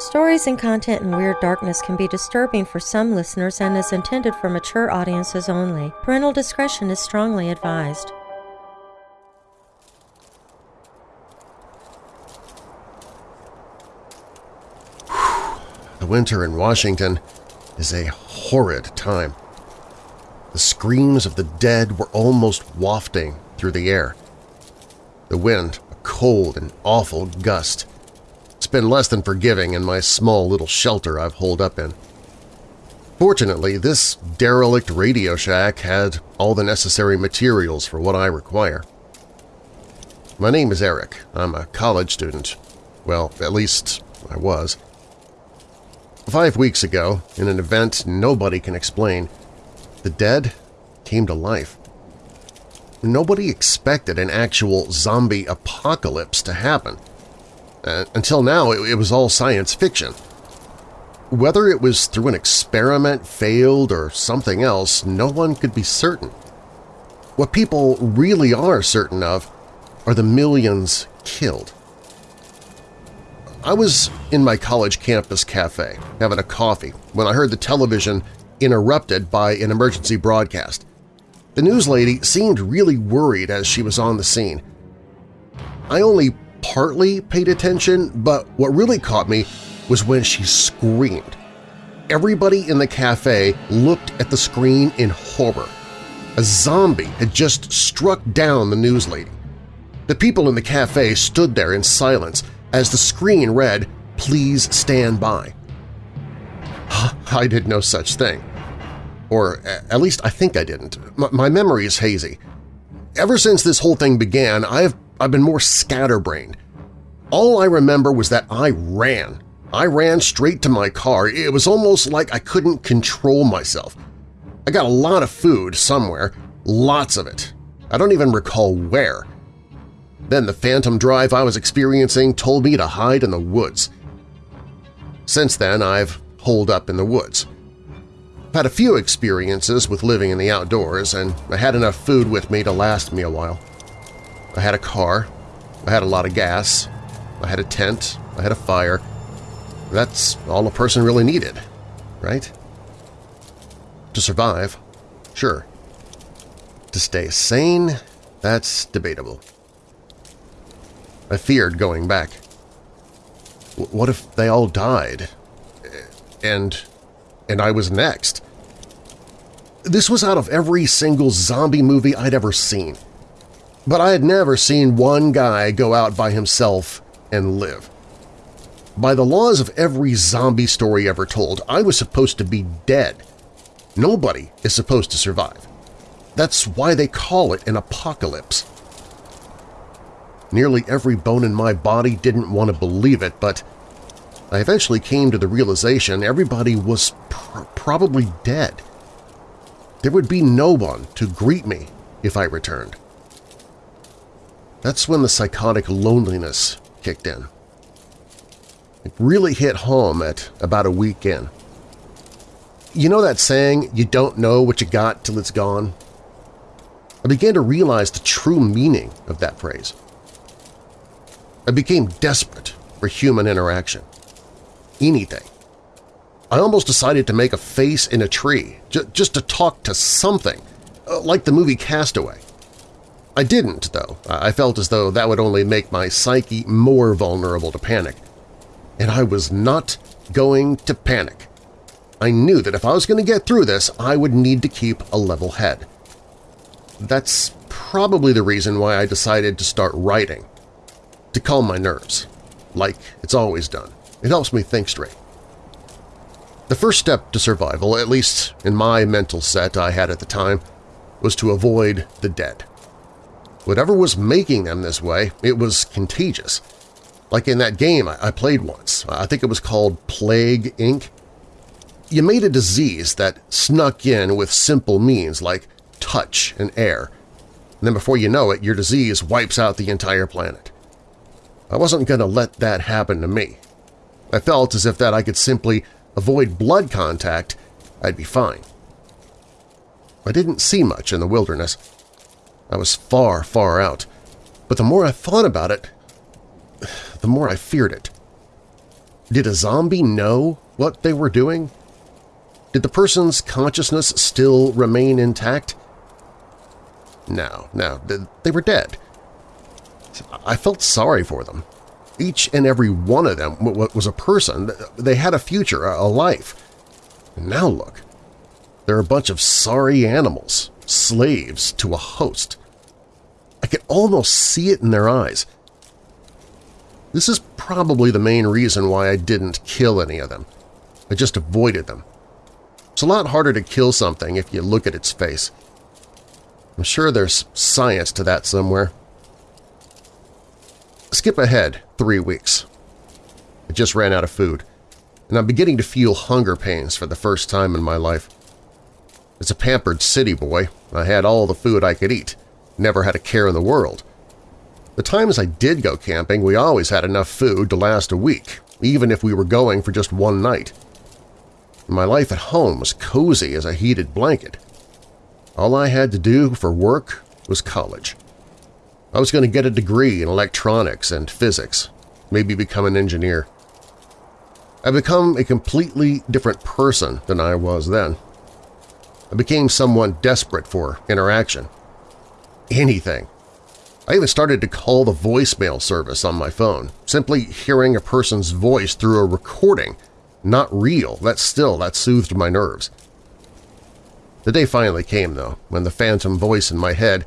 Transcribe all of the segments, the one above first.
Stories and content in Weird Darkness can be disturbing for some listeners and is intended for mature audiences only. Parental discretion is strongly advised. The winter in Washington is a horrid time. The screams of the dead were almost wafting through the air. The wind, a cold and awful gust. Been less than forgiving in my small little shelter I've holed up in. Fortunately, this derelict Radio Shack had all the necessary materials for what I require. My name is Eric. I'm a college student. Well, at least I was. Five weeks ago, in an event nobody can explain, the dead came to life. Nobody expected an actual zombie apocalypse to happen. Uh, until now, it, it was all science fiction. Whether it was through an experiment, failed, or something else, no one could be certain. What people really are certain of are the millions killed. I was in my college campus cafe, having a coffee, when I heard the television interrupted by an emergency broadcast. The news lady seemed really worried as she was on the scene. I only partly paid attention, but what really caught me was when she screamed. Everybody in the cafe looked at the screen in horror. A zombie had just struck down the news lady. The people in the cafe stood there in silence as the screen read, Please stand by. I did no such thing. Or at least I think I didn't. My memory is hazy. Ever since this whole thing began, I've, I've been more scatterbrained. All I remember was that I ran. I ran straight to my car. It was almost like I couldn't control myself. I got a lot of food somewhere, lots of it. I don't even recall where. Then the phantom drive I was experiencing told me to hide in the woods. Since then, I've holed up in the woods. I've had a few experiences with living in the outdoors, and I had enough food with me to last me a while. I had a car, I had a lot of gas, I had a tent, I had a fire. That's all a person really needed, right? To survive, sure. To stay sane, that's debatable. I feared going back. What if they all died? And... and I was next? This was out of every single zombie movie I'd ever seen. But I had never seen one guy go out by himself and live. By the laws of every zombie story ever told, I was supposed to be dead. Nobody is supposed to survive. That's why they call it an apocalypse. Nearly every bone in my body didn't want to believe it, but I eventually came to the realization everybody was pr probably dead. There would be no one to greet me if I returned. That's when the psychotic loneliness kicked in. It really hit home at about a week in. You know that saying, you don't know what you got till it's gone? I began to realize the true meaning of that phrase. I became desperate for human interaction. Anything. I almost decided to make a face in a tree, just to talk to something, uh, like the movie Castaway. I didn't, though. I felt as though that would only make my psyche more vulnerable to panic. And I was not going to panic. I knew that if I was going to get through this, I would need to keep a level head. That's probably the reason why I decided to start writing to calm my nerves, like it's always done. It helps me think straight. The first step to survival, at least in my mental set I had at the time, was to avoid the dead. Whatever was making them this way, it was contagious. Like in that game I played once, I think it was called Plague Inc. You made a disease that snuck in with simple means like touch and air, and then before you know it, your disease wipes out the entire planet. I wasn't going to let that happen to me. I felt as if that I could simply avoid blood contact, I'd be fine. I didn't see much in the wilderness. I was far, far out, but the more I thought about it, the more I feared it. Did a zombie know what they were doing? Did the person's consciousness still remain intact? No, no, they were dead. I felt sorry for them. Each and every one of them was a person. They had a future, a life. And now look, they're a bunch of sorry animals, slaves to a host. I could almost see it in their eyes. This is probably the main reason why I didn't kill any of them. I just avoided them. It's a lot harder to kill something if you look at its face. I'm sure there's science to that somewhere. Skip ahead three weeks. I just ran out of food, and I'm beginning to feel hunger pains for the first time in my life. As a pampered city boy, I had all the food I could eat, never had a care in the world. The times I did go camping, we always had enough food to last a week, even if we were going for just one night. My life at home was cozy as a heated blanket. All I had to do for work was college. I was going to get a degree in electronics and physics, maybe become an engineer. I become a completely different person than I was then. I became someone desperate for interaction. Anything. I even started to call the voicemail service on my phone. Simply hearing a person's voice through a recording, not real, that still, that soothed my nerves. The day finally came, though, when the phantom voice in my head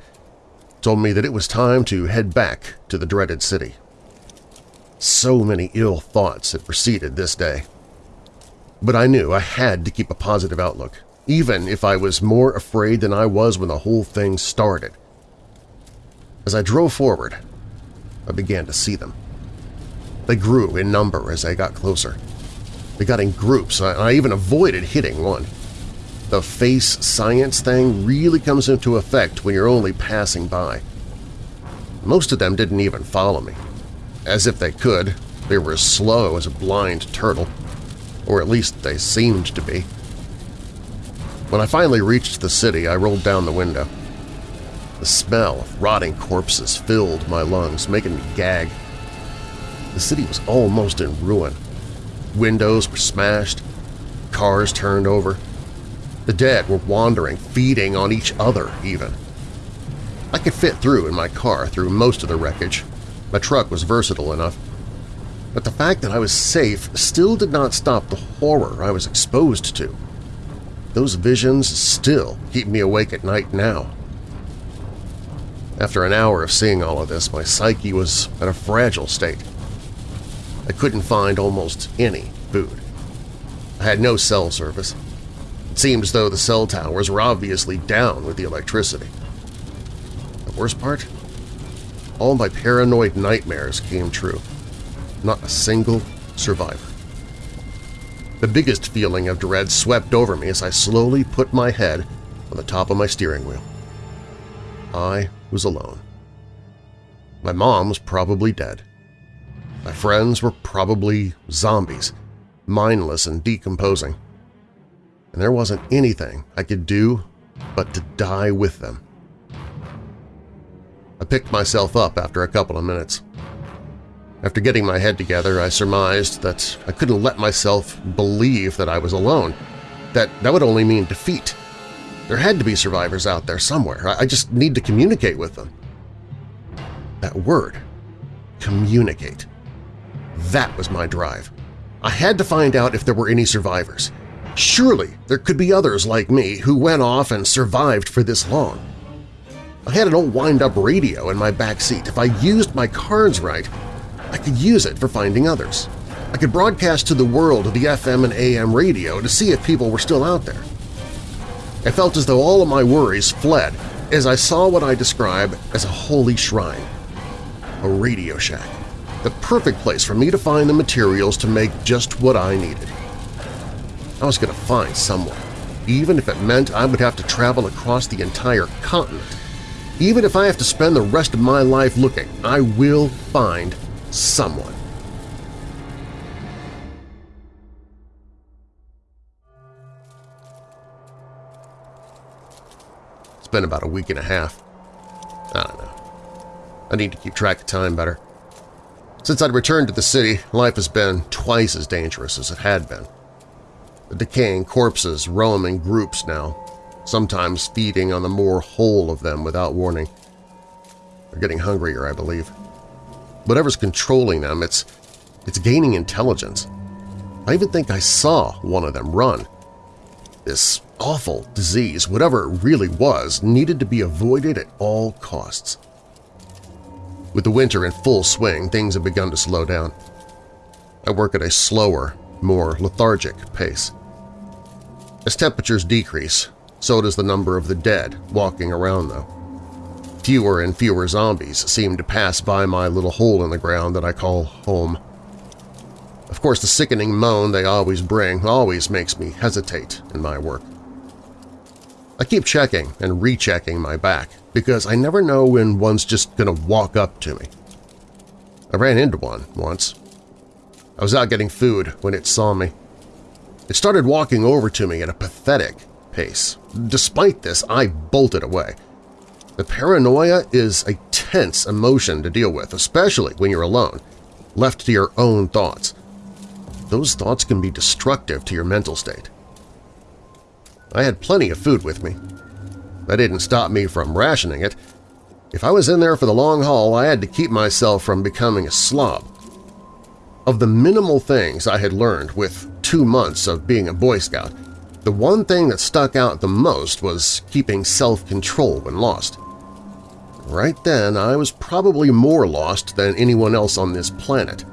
told me that it was time to head back to the dreaded city. So many ill thoughts had preceded this day. But I knew I had to keep a positive outlook, even if I was more afraid than I was when the whole thing started. As I drove forward, I began to see them. They grew in number as I got closer. They got in groups, and I even avoided hitting one the face science thing really comes into effect when you're only passing by. Most of them didn't even follow me. As if they could, they were as slow as a blind turtle. Or at least they seemed to be. When I finally reached the city, I rolled down the window. The smell of rotting corpses filled my lungs, making me gag. The city was almost in ruin. Windows were smashed, cars turned over, the dead were wandering, feeding on each other even. I could fit through in my car through most of the wreckage. My truck was versatile enough. But the fact that I was safe still did not stop the horror I was exposed to. Those visions still keep me awake at night now. After an hour of seeing all of this, my psyche was at a fragile state. I couldn't find almost any food. I had no cell service, it seemed as though the cell towers were obviously down with the electricity. The worst part? All my paranoid nightmares came true. Not a single survivor. The biggest feeling of dread swept over me as I slowly put my head on the top of my steering wheel. I was alone. My mom was probably dead. My friends were probably zombies, mindless and decomposing and there wasn't anything I could do but to die with them. I picked myself up after a couple of minutes. After getting my head together, I surmised that I couldn't let myself believe that I was alone, that that would only mean defeat. There had to be survivors out there somewhere. I just need to communicate with them. That word, communicate. That was my drive. I had to find out if there were any survivors. Surely there could be others like me who went off and survived for this long. I had an old wind-up radio in my back seat. If I used my cards right, I could use it for finding others. I could broadcast to the world the FM and AM radio to see if people were still out there. I felt as though all of my worries fled as I saw what I describe as a holy shrine, a Radio Shack, the perfect place for me to find the materials to make just what I needed. I was going to find someone, even if it meant I would have to travel across the entire continent. Even if I have to spend the rest of my life looking, I will find someone. Been about a week and a half. I don't know. I need to keep track of time better. Since I'd returned to the city, life has been twice as dangerous as it had been. The decaying corpses roam in groups now, sometimes feeding on the more whole of them without warning. They're getting hungrier, I believe. Whatever's controlling them, it's, it's gaining intelligence. I even think I saw one of them run. This awful disease, whatever it really was, needed to be avoided at all costs. With the winter in full swing, things have begun to slow down. I work at a slower, more lethargic pace. As temperatures decrease, so does the number of the dead walking around, though. Fewer and fewer zombies seem to pass by my little hole in the ground that I call home. Of course, the sickening moan they always bring always makes me hesitate in my work. I keep checking and rechecking my back because I never know when one's just going to walk up to me. I ran into one once. I was out getting food when it saw me. It started walking over to me at a pathetic pace. Despite this, I bolted away. The paranoia is a tense emotion to deal with, especially when you're alone, left to your own thoughts. Those thoughts can be destructive to your mental state. I had plenty of food with me. That didn't stop me from rationing it. If I was in there for the long haul, I had to keep myself from becoming a slob. Of the minimal things I had learned with two months of being a Boy Scout, the one thing that stuck out the most was keeping self-control when lost. Right then, I was probably more lost than anyone else on this planet.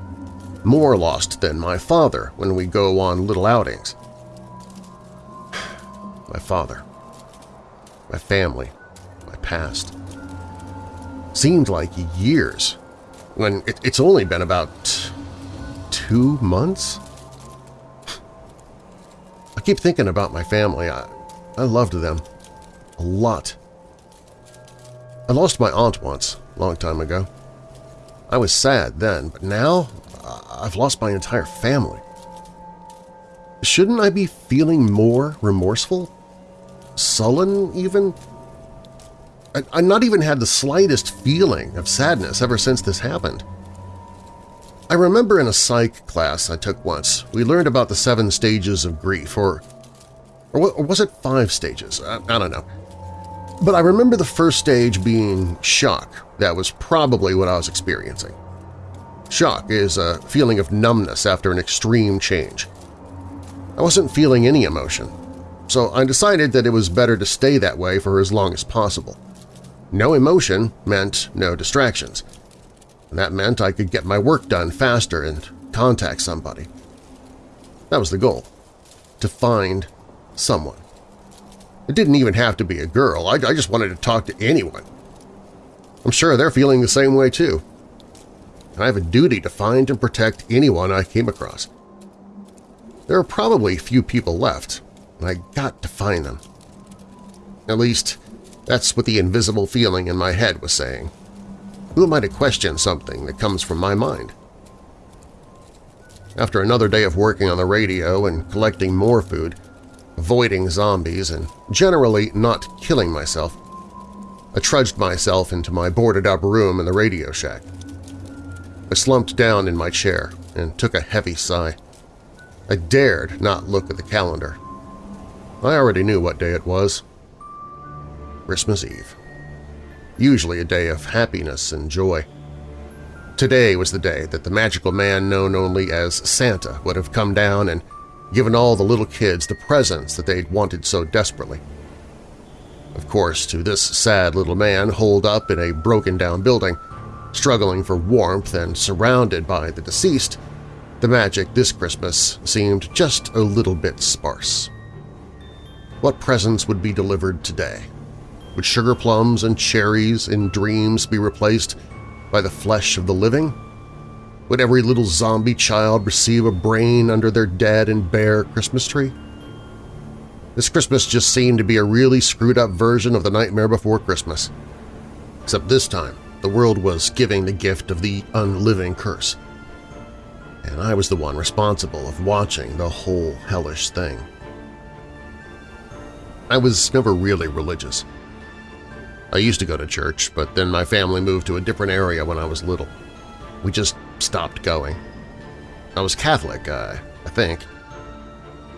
More lost than my father when we go on little outings my father, my family, my past. Seemed like years, when it, it's only been about two months? I keep thinking about my family. I, I loved them a lot. I lost my aunt once, a long time ago. I was sad then, but now uh, I've lost my entire family. Shouldn't I be feeling more remorseful sullen, even? I, I not even had the slightest feeling of sadness ever since this happened. I remember in a psych class I took once, we learned about the seven stages of grief, or, or was it five stages? I, I don't know. But I remember the first stage being shock. That was probably what I was experiencing. Shock is a feeling of numbness after an extreme change. I wasn't feeling any emotion, so I decided that it was better to stay that way for as long as possible. No emotion meant no distractions. And that meant I could get my work done faster and contact somebody. That was the goal, to find someone. It didn't even have to be a girl, I, I just wanted to talk to anyone. I'm sure they're feeling the same way too. And I have a duty to find and protect anyone I came across. There are probably few people left, I got to find them. At least, that's what the invisible feeling in my head was saying. Who am I to question something that comes from my mind? After another day of working on the radio and collecting more food, avoiding zombies, and generally not killing myself, I trudged myself into my boarded-up room in the Radio Shack. I slumped down in my chair and took a heavy sigh. I dared not look at the calendar. I already knew what day it was. Christmas Eve. Usually a day of happiness and joy. Today was the day that the magical man known only as Santa would have come down and given all the little kids the presents that they'd wanted so desperately. Of course, to this sad little man holed up in a broken-down building, struggling for warmth and surrounded by the deceased, the magic this Christmas seemed just a little bit sparse. What presents would be delivered today? Would sugar plums and cherries in dreams be replaced by the flesh of the living? Would every little zombie child receive a brain under their dead and bare Christmas tree? This Christmas just seemed to be a really screwed-up version of the Nightmare Before Christmas. Except this time, the world was giving the gift of the unliving curse. And I was the one responsible of watching the whole hellish thing. I was never really religious. I used to go to church, but then my family moved to a different area when I was little. We just stopped going. I was Catholic, uh, I think.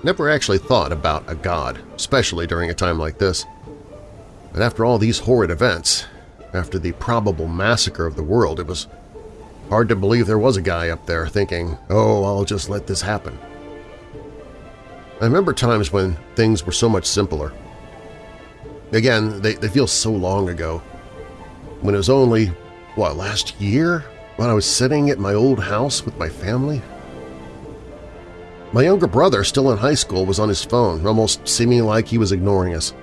Never actually thought about a god, especially during a time like this. But after all these horrid events, after the probable massacre of the world, it was hard to believe there was a guy up there thinking, oh, I'll just let this happen. I remember times when things were so much simpler. Again, they, they feel so long ago. When it was only, what, last year? When I was sitting at my old house with my family? My younger brother, still in high school, was on his phone, almost seeming like he was ignoring us.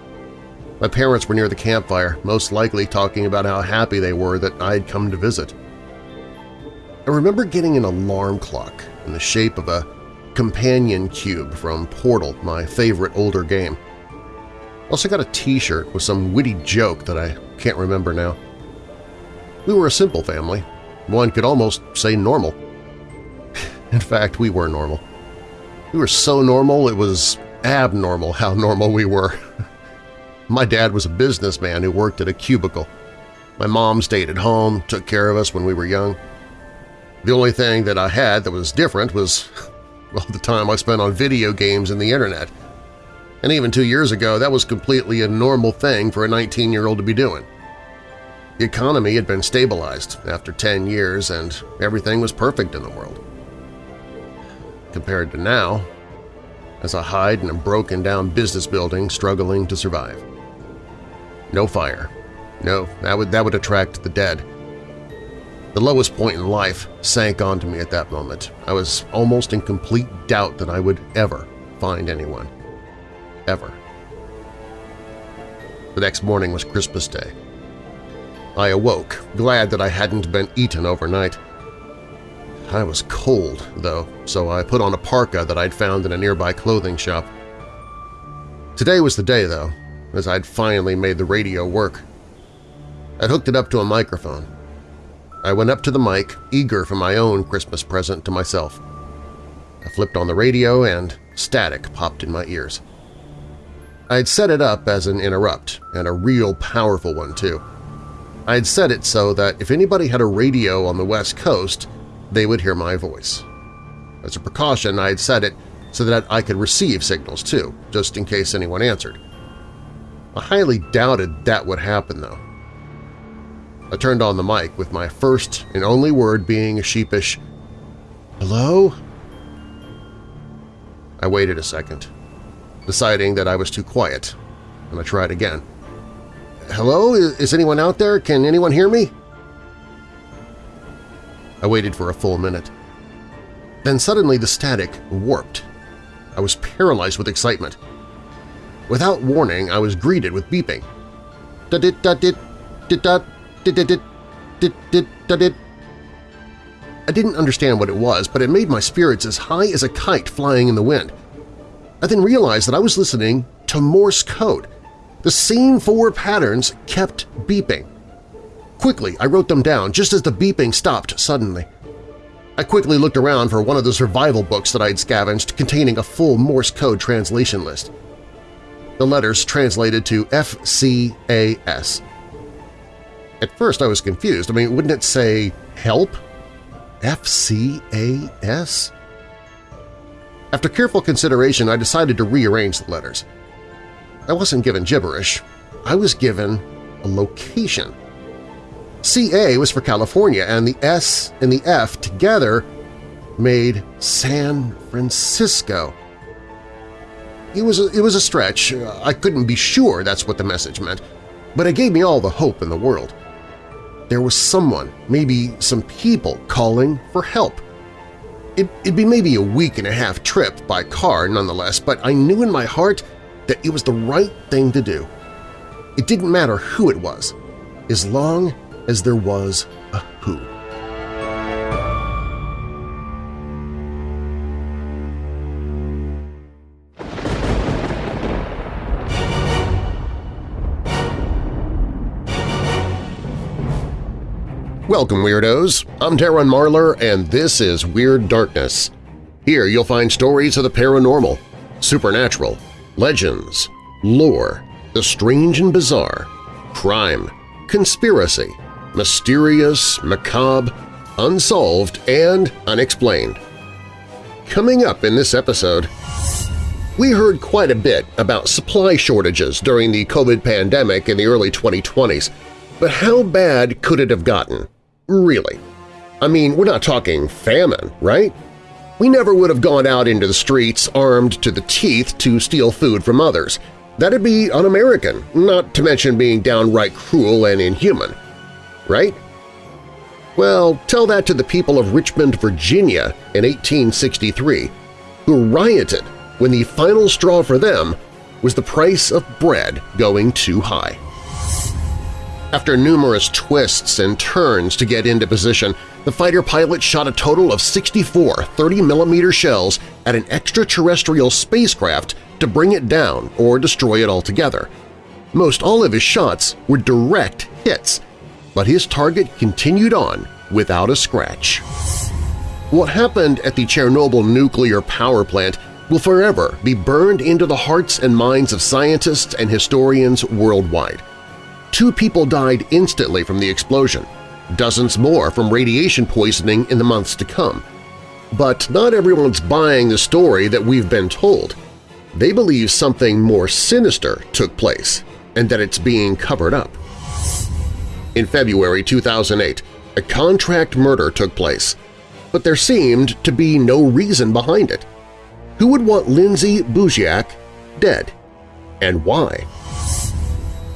My parents were near the campfire, most likely talking about how happy they were that I had come to visit. I remember getting an alarm clock in the shape of a companion cube from Portal, my favorite older game. Also got a t-shirt with some witty joke that I can't remember now. We were a simple family. One could almost say normal. In fact, we were normal. We were so normal it was abnormal how normal we were. My dad was a businessman who worked at a cubicle. My mom stayed at home, took care of us when we were young. The only thing that I had that was different was, well, the time I spent on video games and the internet. And even two years ago, that was completely a normal thing for a 19-year-old to be doing. The economy had been stabilized after 10 years and everything was perfect in the world. Compared to now, as I hide in a broken-down business building struggling to survive. No fire. No, that would, that would attract the dead. The lowest point in life sank onto me at that moment. I was almost in complete doubt that I would ever find anyone. Ever. The next morning was Christmas Day. I awoke, glad that I hadn't been eaten overnight. I was cold, though, so I put on a parka that I'd found in a nearby clothing shop. Today was the day, though, as I'd finally made the radio work. I'd hooked it up to a microphone. I went up to the mic, eager for my own Christmas present to myself. I flipped on the radio and static popped in my ears. I had set it up as an interrupt, and a real powerful one, too. I had set it so that if anybody had a radio on the West Coast, they would hear my voice. As a precaution, I had set it so that I could receive signals, too, just in case anyone answered. I highly doubted that would happen, though. I turned on the mic with my first and only word being a sheepish, Hello? I waited a second, deciding that I was too quiet, and I tried again. Hello? Is anyone out there? Can anyone hear me? I waited for a full minute. Then suddenly the static warped. I was paralyzed with excitement. Without warning, I was greeted with beeping. I didn't understand what it was, but it made my spirits as high as a kite flying in the wind. I then realized that I was listening to Morse code. The same four patterns kept beeping. Quickly, I wrote them down just as the beeping stopped suddenly. I quickly looked around for one of the survival books that I'd scavenged containing a full Morse code translation list the letters translated to FCAS. At first I was confused. I mean, wouldn't it say help? FCAS? After careful consideration, I decided to rearrange the letters. I wasn't given gibberish. I was given a location. CA was for California, and the S and the F together made San Francisco. It was, a, it was a stretch. I couldn't be sure that's what the message meant, but it gave me all the hope in the world. There was someone, maybe some people, calling for help. It, it'd be maybe a week and a half trip by car nonetheless, but I knew in my heart that it was the right thing to do. It didn't matter who it was, as long as there was a who. Welcome, Weirdos! I'm Darren Marlar, and this is Weird Darkness. Here you'll find stories of the paranormal, supernatural, legends, lore, the strange and bizarre, crime, conspiracy, mysterious, macabre, unsolved and unexplained. Coming up in this episode, we heard quite a bit about supply shortages during the COVID pandemic in the early 2020s, but how bad could it have gotten? Really? I mean, we're not talking famine, right? We never would have gone out into the streets armed to the teeth to steal food from others. That'd be un-American, not to mention being downright cruel and inhuman. Right? Well, tell that to the people of Richmond, Virginia in 1863, who rioted when the final straw for them was the price of bread going too high. After numerous twists and turns to get into position, the fighter pilot shot a total of 64 30mm shells at an extraterrestrial spacecraft to bring it down or destroy it altogether. Most all of his shots were direct hits, but his target continued on without a scratch. What happened at the Chernobyl nuclear power plant will forever be burned into the hearts and minds of scientists and historians worldwide. Two people died instantly from the explosion, dozens more from radiation poisoning in the months to come. But not everyone's buying the story that we've been told. They believe something more sinister took place and that it's being covered up. In February 2008, a contract murder took place, but there seemed to be no reason behind it. Who would want Lindsay Buziak dead? And why?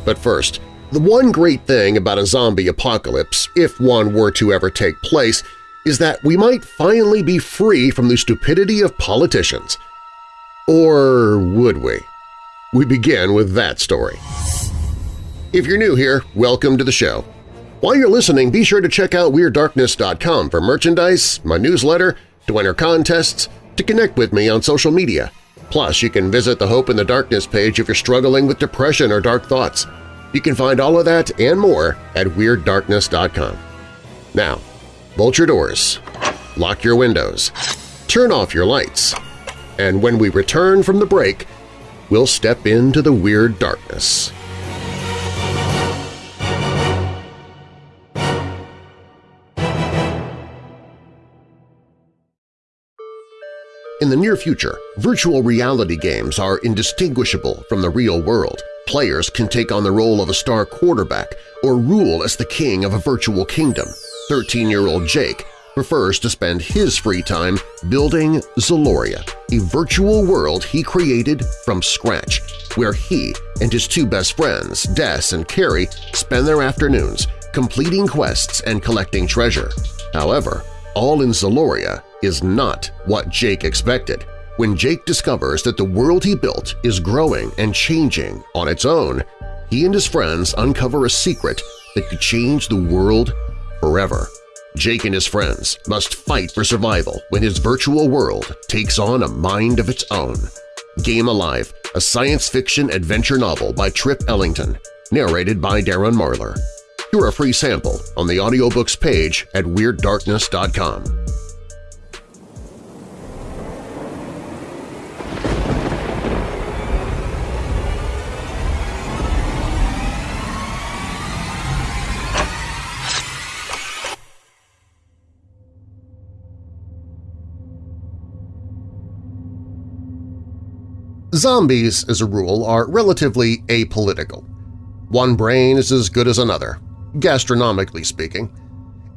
But first, the one great thing about a zombie apocalypse, if one were to ever take place, is that we might finally be free from the stupidity of politicians. Or would we? We begin with that story. If you're new here, welcome to the show. While you're listening, be sure to check out WeirdDarkness.com for merchandise, my newsletter, to enter contests, to connect with me on social media. Plus, you can visit the Hope in the Darkness page if you're struggling with depression or dark thoughts. You can find all of that and more at WeirdDarkness.com. Now, bolt your doors, lock your windows, turn off your lights, and when we return from the break, we'll step into the Weird Darkness. In the near future, virtual reality games are indistinguishable from the real world. Players can take on the role of a star quarterback or rule as the king of a virtual kingdom. 13-year-old Jake prefers to spend his free time building Zaloria, a virtual world he created from scratch, where he and his two best friends, Des and Carrie, spend their afternoons completing quests and collecting treasure. However, all in Zaloria is not what Jake expected. When Jake discovers that the world he built is growing and changing on its own, he and his friends uncover a secret that could change the world forever. Jake and his friends must fight for survival when his virtual world takes on a mind of its own. Game Alive, a science fiction adventure novel by Trip Ellington, narrated by Darren Marlar. Hear a free sample on the audiobooks page at WeirdDarkness.com. Zombies, as a rule, are relatively apolitical. One brain is as good as another, gastronomically speaking.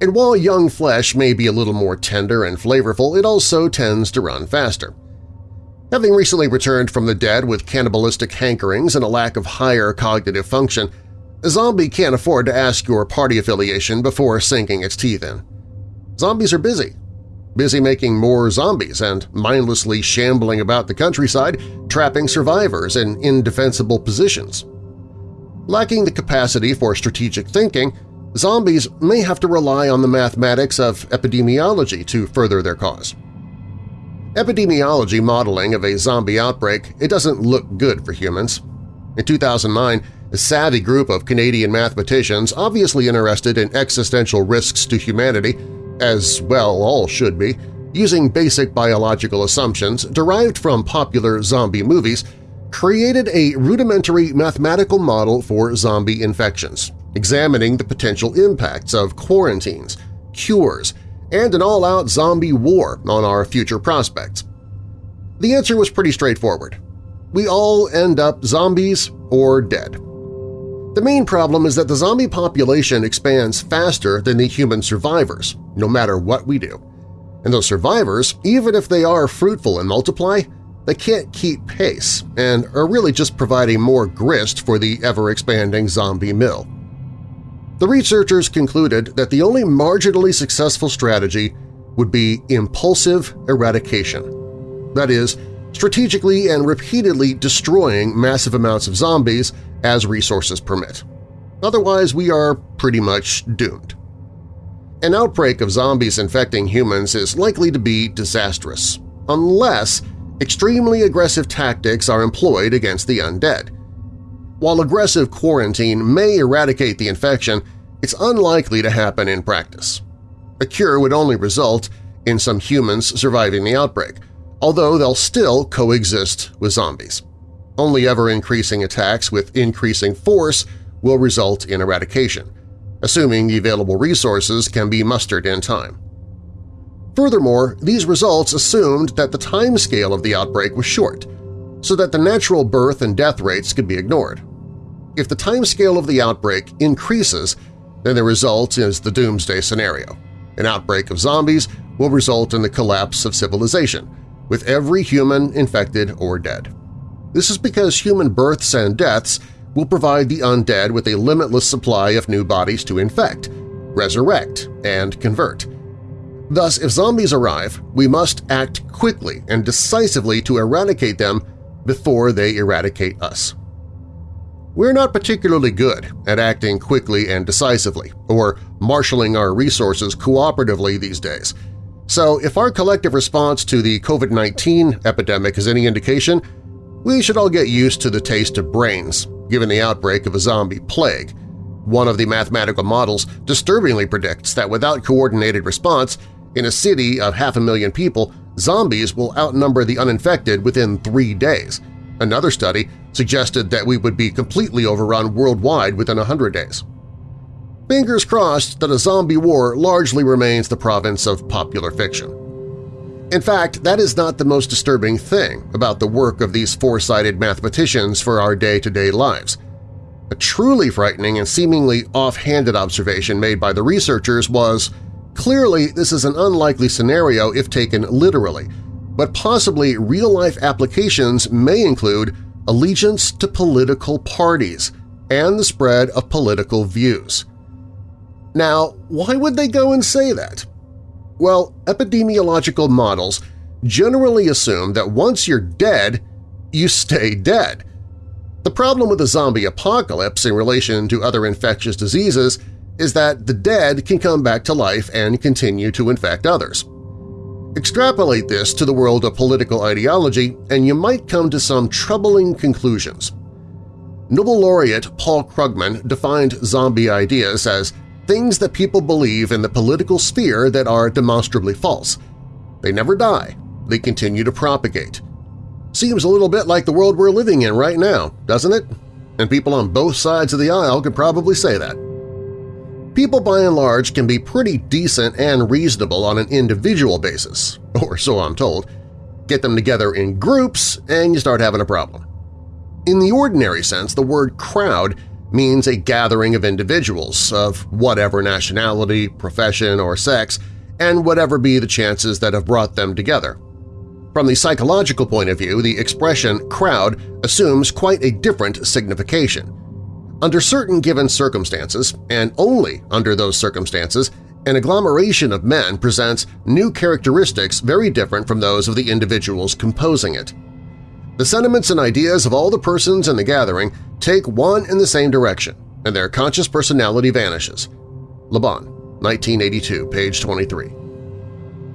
And while young flesh may be a little more tender and flavorful, it also tends to run faster. Having recently returned from the dead with cannibalistic hankerings and a lack of higher cognitive function, a zombie can't afford to ask your party affiliation before sinking its teeth in. Zombies are busy, busy making more zombies and mindlessly shambling about the countryside, trapping survivors in indefensible positions. Lacking the capacity for strategic thinking, zombies may have to rely on the mathematics of epidemiology to further their cause. Epidemiology modeling of a zombie outbreak it doesn't look good for humans. In 2009, a savvy group of Canadian mathematicians obviously interested in existential risks to humanity as well all should be, using basic biological assumptions derived from popular zombie movies, created a rudimentary mathematical model for zombie infections, examining the potential impacts of quarantines, cures, and an all-out zombie war on our future prospects? The answer was pretty straightforward. We all end up zombies or dead. The main problem is that the zombie population expands faster than the human survivors, no matter what we do. And those survivors, even if they are fruitful and multiply, they can't keep pace and are really just providing more grist for the ever-expanding zombie mill. The researchers concluded that the only marginally successful strategy would be impulsive eradication. That is, strategically and repeatedly destroying massive amounts of zombies as resources permit. Otherwise, we are pretty much doomed. An outbreak of zombies infecting humans is likely to be disastrous, unless extremely aggressive tactics are employed against the undead. While aggressive quarantine may eradicate the infection, it's unlikely to happen in practice. A cure would only result in some humans surviving the outbreak, although they'll still coexist with zombies. Only ever-increasing attacks with increasing force will result in eradication, assuming the available resources can be mustered in time. Furthermore, these results assumed that the timescale of the outbreak was short, so that the natural birth and death rates could be ignored. If the timescale of the outbreak increases, then the result is the doomsday scenario. An outbreak of zombies will result in the collapse of civilization, with every human infected or dead. This is because human births and deaths will provide the undead with a limitless supply of new bodies to infect, resurrect, and convert. Thus, if zombies arrive, we must act quickly and decisively to eradicate them before they eradicate us. We're not particularly good at acting quickly and decisively, or marshaling our resources cooperatively these days. So if our collective response to the COVID-19 epidemic is any indication, we should all get used to the taste of brains, given the outbreak of a zombie plague. One of the mathematical models disturbingly predicts that without coordinated response, in a city of half a million people, zombies will outnumber the uninfected within three days. Another study suggested that we would be completely overrun worldwide within 100 days. Fingers crossed that a zombie war largely remains the province of popular fiction. In fact, that is not the most disturbing thing about the work of these foresighted mathematicians for our day-to-day -day lives. A truly frightening and seemingly off-handed observation made by the researchers was Clearly, this is an unlikely scenario if taken literally, but possibly real-life applications may include allegiance to political parties and the spread of political views. Now, why would they go and say that? Well, epidemiological models generally assume that once you're dead, you stay dead. The problem with the zombie apocalypse in relation to other infectious diseases is that the dead can come back to life and continue to infect others. Extrapolate this to the world of political ideology and you might come to some troubling conclusions. Nobel laureate Paul Krugman defined zombie ideas as things that people believe in the political sphere that are demonstrably false. They never die. They continue to propagate. Seems a little bit like the world we're living in right now, doesn't it? And people on both sides of the aisle could probably say that. People by and large can be pretty decent and reasonable on an individual basis, or so I'm told. Get them together in groups and you start having a problem. In the ordinary sense, the word crowd means a gathering of individuals of whatever nationality, profession, or sex, and whatever be the chances that have brought them together. From the psychological point of view, the expression crowd assumes quite a different signification. Under certain given circumstances, and only under those circumstances, an agglomeration of men presents new characteristics very different from those of the individuals composing it. The sentiments and ideas of all the persons in the gathering take one and the same direction, and their conscious personality vanishes. Le Bon, 1982, page 23.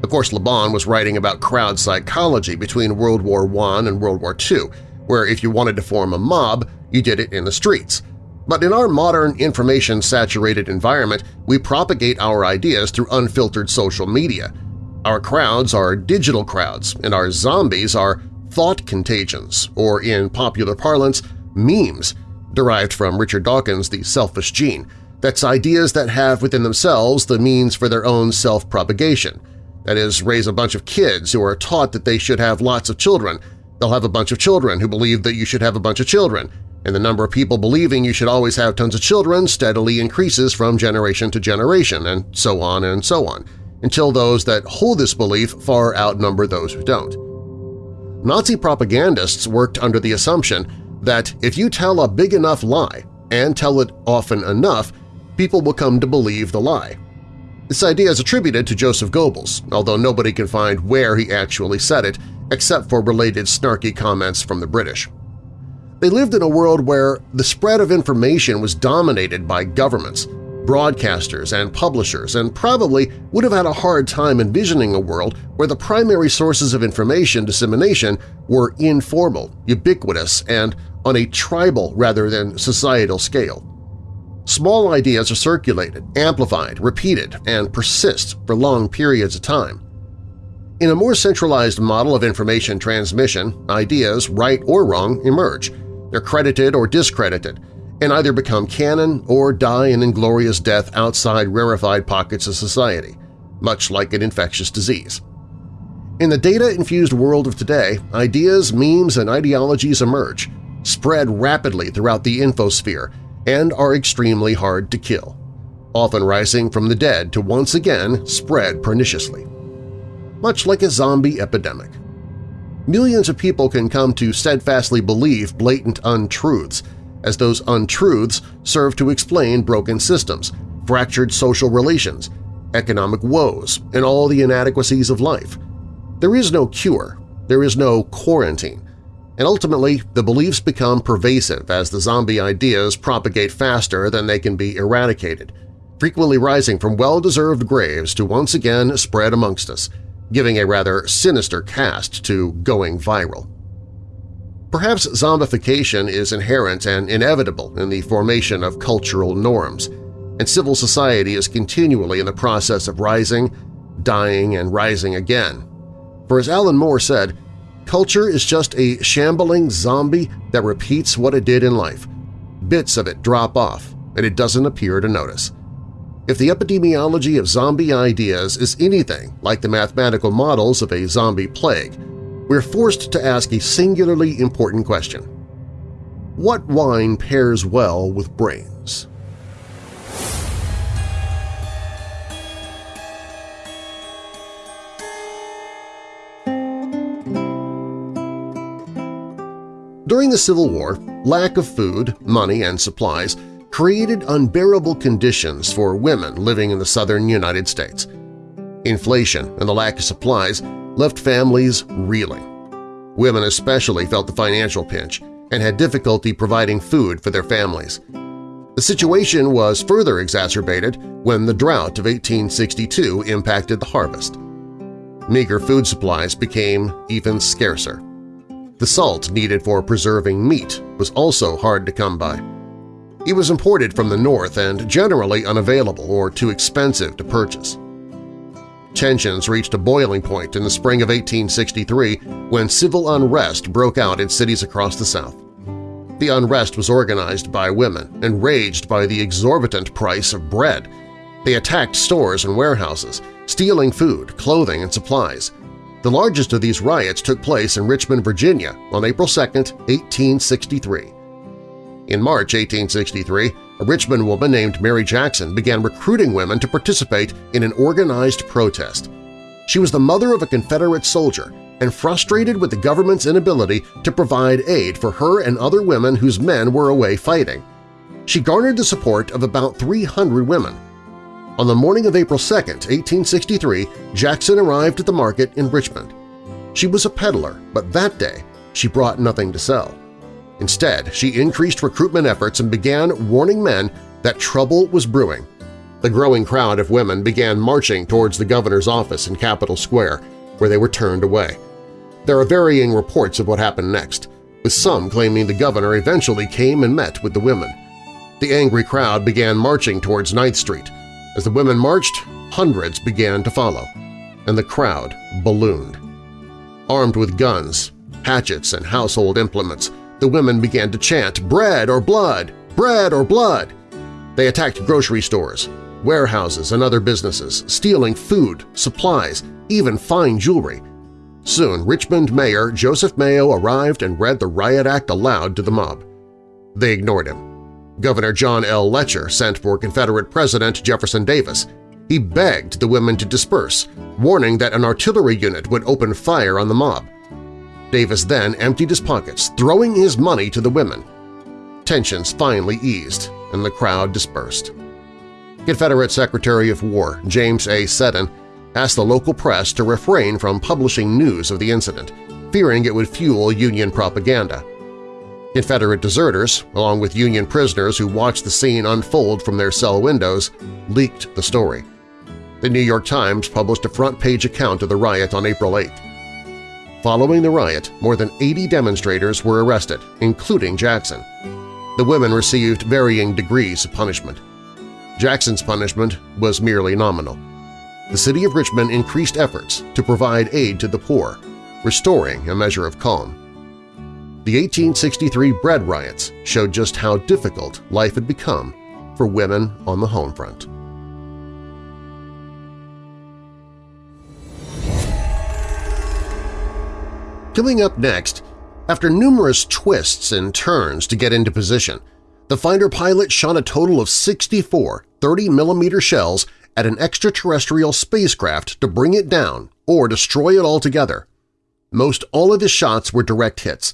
Of course, Le Bon was writing about crowd psychology between World War I and World War II, where if you wanted to form a mob, you did it in the streets, but in our modern information-saturated environment, we propagate our ideas through unfiltered social media. Our crowds are digital crowds, and our zombies are thought contagions, or in popular parlance, memes, derived from Richard Dawkins' The Selfish Gene, That's ideas that have within themselves the means for their own self-propagation. That is, raise a bunch of kids who are taught that they should have lots of children. They'll have a bunch of children who believe that you should have a bunch of children, and the number of people believing you should always have tons of children steadily increases from generation to generation, and so on and so on, until those that hold this belief far outnumber those who don't. Nazi propagandists worked under the assumption that if you tell a big enough lie and tell it often enough, people will come to believe the lie. This idea is attributed to Joseph Goebbels, although nobody can find where he actually said it except for related snarky comments from the British. They lived in a world where the spread of information was dominated by governments, broadcasters, and publishers, and probably would have had a hard time envisioning a world where the primary sources of information dissemination were informal, ubiquitous, and on a tribal rather than societal scale. Small ideas are circulated, amplified, repeated, and persist for long periods of time. In a more centralized model of information transmission, ideas, right or wrong, emerge, they're credited or discredited, and either become canon or die an inglorious death outside rarefied pockets of society, much like an infectious disease. In the data-infused world of today, ideas, memes, and ideologies emerge, spread rapidly throughout the infosphere, and are extremely hard to kill, often rising from the dead to once again spread perniciously. Much like a zombie epidemic millions of people can come to steadfastly believe blatant untruths, as those untruths serve to explain broken systems, fractured social relations, economic woes, and all the inadequacies of life. There is no cure, there is no quarantine, and ultimately the beliefs become pervasive as the zombie ideas propagate faster than they can be eradicated, frequently rising from well-deserved graves to once again spread amongst us, giving a rather sinister cast to going viral. Perhaps zombification is inherent and inevitable in the formation of cultural norms, and civil society is continually in the process of rising, dying, and rising again. For as Alan Moore said, culture is just a shambling zombie that repeats what it did in life. Bits of it drop off, and it doesn't appear to notice. If the epidemiology of zombie ideas is anything like the mathematical models of a zombie plague, we're forced to ask a singularly important question. What wine pairs well with brains? During the Civil War, lack of food, money, and supplies created unbearable conditions for women living in the southern United States. Inflation and the lack of supplies left families reeling. Women especially felt the financial pinch and had difficulty providing food for their families. The situation was further exacerbated when the drought of 1862 impacted the harvest. Meager food supplies became even scarcer. The salt needed for preserving meat was also hard to come by. It was imported from the north and generally unavailable or too expensive to purchase. Tensions reached a boiling point in the spring of 1863 when civil unrest broke out in cities across the South. The unrest was organized by women enraged by the exorbitant price of bread. They attacked stores and warehouses, stealing food, clothing, and supplies. The largest of these riots took place in Richmond, Virginia on April 2, 1863. In March 1863, a Richmond woman named Mary Jackson began recruiting women to participate in an organized protest. She was the mother of a Confederate soldier and frustrated with the government's inability to provide aid for her and other women whose men were away fighting. She garnered the support of about 300 women. On the morning of April 2, 1863, Jackson arrived at the market in Richmond. She was a peddler, but that day she brought nothing to sell. Instead, she increased recruitment efforts and began warning men that trouble was brewing. The growing crowd of women began marching towards the governor's office in Capitol Square, where they were turned away. There are varying reports of what happened next, with some claiming the governor eventually came and met with the women. The angry crowd began marching towards 9th Street. As the women marched, hundreds began to follow, and the crowd ballooned. Armed with guns, hatchets, and household implements, the women began to chant, bread or blood, bread or blood. They attacked grocery stores, warehouses, and other businesses, stealing food, supplies, even fine jewelry. Soon, Richmond Mayor Joseph Mayo arrived and read the Riot Act aloud to the mob. They ignored him. Governor John L. Letcher sent for Confederate President Jefferson Davis. He begged the women to disperse, warning that an artillery unit would open fire on the mob. Davis then emptied his pockets, throwing his money to the women. Tensions finally eased, and the crowd dispersed. Confederate Secretary of War James A. Seddon asked the local press to refrain from publishing news of the incident, fearing it would fuel Union propaganda. Confederate deserters, along with Union prisoners who watched the scene unfold from their cell windows, leaked the story. The New York Times published a front-page account of the riot on April 8. Following the riot, more than 80 demonstrators were arrested, including Jackson. The women received varying degrees of punishment. Jackson's punishment was merely nominal. The city of Richmond increased efforts to provide aid to the poor, restoring a measure of calm. The 1863 bread riots showed just how difficult life had become for women on the home front. Coming up next, after numerous twists and turns to get into position, the fighter pilot shot a total of 64 30mm shells at an extraterrestrial spacecraft to bring it down or destroy it altogether. Most all of his shots were direct hits,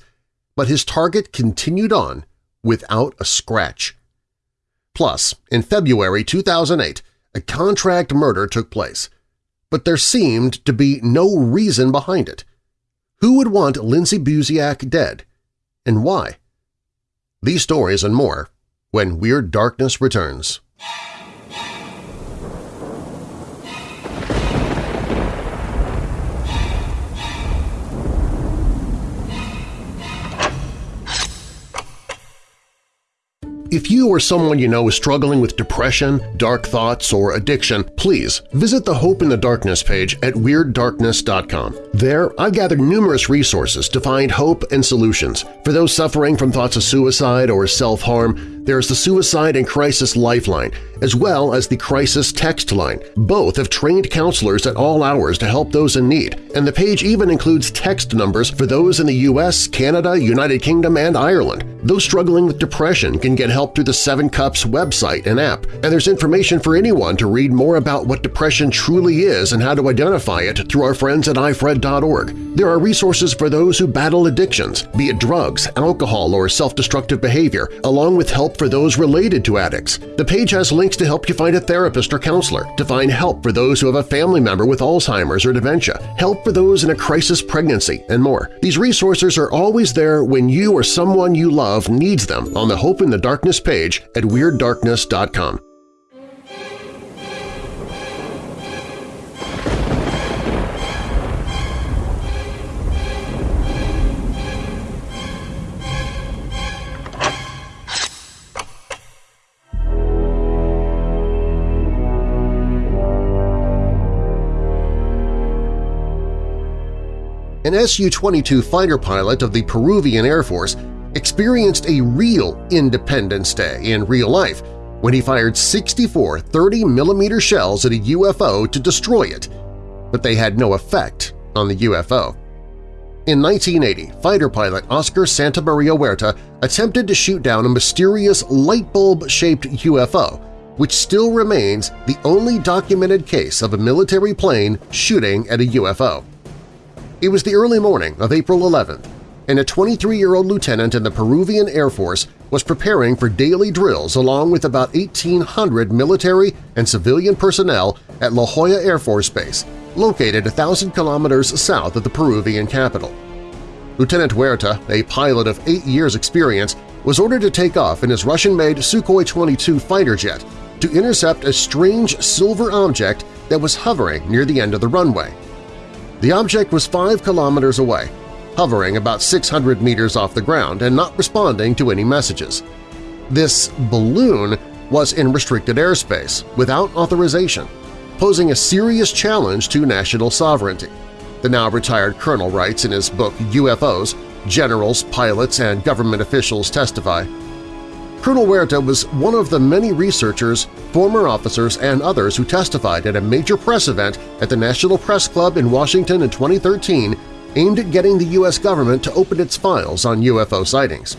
but his target continued on without a scratch. Plus, in February 2008, a contract murder took place, but there seemed to be no reason behind it. Who would want Lindsay Buziak dead, and why? These stories and more when Weird Darkness returns. If you or someone you know is struggling with depression, dark thoughts, or addiction, please visit the Hope in the Darkness page at WeirdDarkness.com. There, I've gathered numerous resources to find hope and solutions. For those suffering from thoughts of suicide or self-harm, there's the Suicide and Crisis Lifeline, as well as the Crisis Text Line. Both have trained counselors at all hours to help those in need, and the page even includes text numbers for those in the U.S., Canada, United Kingdom, and Ireland. Those struggling with depression can get help through the Seven Cups website and app, and there's information for anyone to read more about what depression truly is and how to identify it through our friends at ifred.org. There are resources for those who battle addictions, be it drugs, alcohol, or self-destructive behavior, along with help for those related to addicts. The page has links to help you find a therapist or counselor, to find help for those who have a family member with Alzheimer's or dementia, help for those in a crisis pregnancy, and more. These resources are always there when you or someone you love needs them on the Hope in the Darkness page at WeirdDarkness.com. an Su-22 fighter pilot of the Peruvian Air Force experienced a real Independence Day in real life when he fired 64 30mm shells at a UFO to destroy it, but they had no effect on the UFO. In 1980, fighter pilot Oscar Santamaria Huerta attempted to shoot down a mysterious light bulb-shaped UFO, which still remains the only documented case of a military plane shooting at a UFO. It was the early morning of April 11th, and a 23-year-old lieutenant in the Peruvian Air Force was preparing for daily drills along with about 1,800 military and civilian personnel at La Joya Air Force Base, located a thousand kilometers south of the Peruvian capital. Lieutenant Huerta, a pilot of eight years' experience, was ordered to take off in his Russian-made Sukhoi-22 fighter jet to intercept a strange silver object that was hovering near the end of the runway. The object was 5 kilometers away, hovering about 600 meters off the ground and not responding to any messages. This balloon was in restricted airspace without authorization, posing a serious challenge to national sovereignty. The now-retired colonel writes in his book UFOs, Generals, Pilots, and Government Officials Testify, Colonel Huerta was one of the many researchers, former officers, and others who testified at a major press event at the National Press Club in Washington in 2013 aimed at getting the U.S. government to open its files on UFO sightings.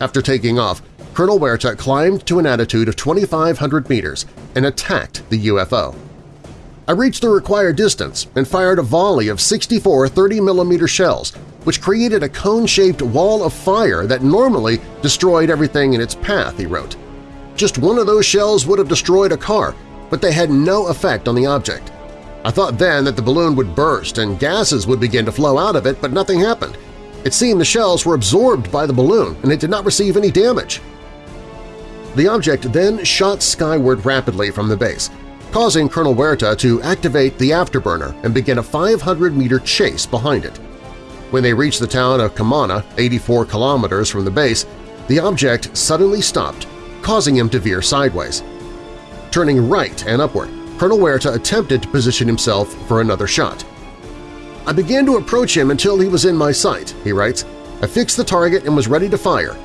After taking off, Colonel Huerta climbed to an altitude of 2,500 meters and attacked the UFO. I reached the required distance and fired a volley of 64 30mm shells which created a cone-shaped wall of fire that normally destroyed everything in its path, he wrote. Just one of those shells would have destroyed a car, but they had no effect on the object. I thought then that the balloon would burst and gases would begin to flow out of it, but nothing happened. It seemed the shells were absorbed by the balloon and it did not receive any damage. The object then shot skyward rapidly from the base, causing Colonel Huerta to activate the afterburner and begin a 500-meter chase behind it. When they reached the town of Camana, 84 kilometers from the base, the object suddenly stopped, causing him to veer sideways. Turning right and upward, Colonel Huerta attempted to position himself for another shot. I began to approach him until he was in my sight, he writes. I fixed the target and was ready to fire.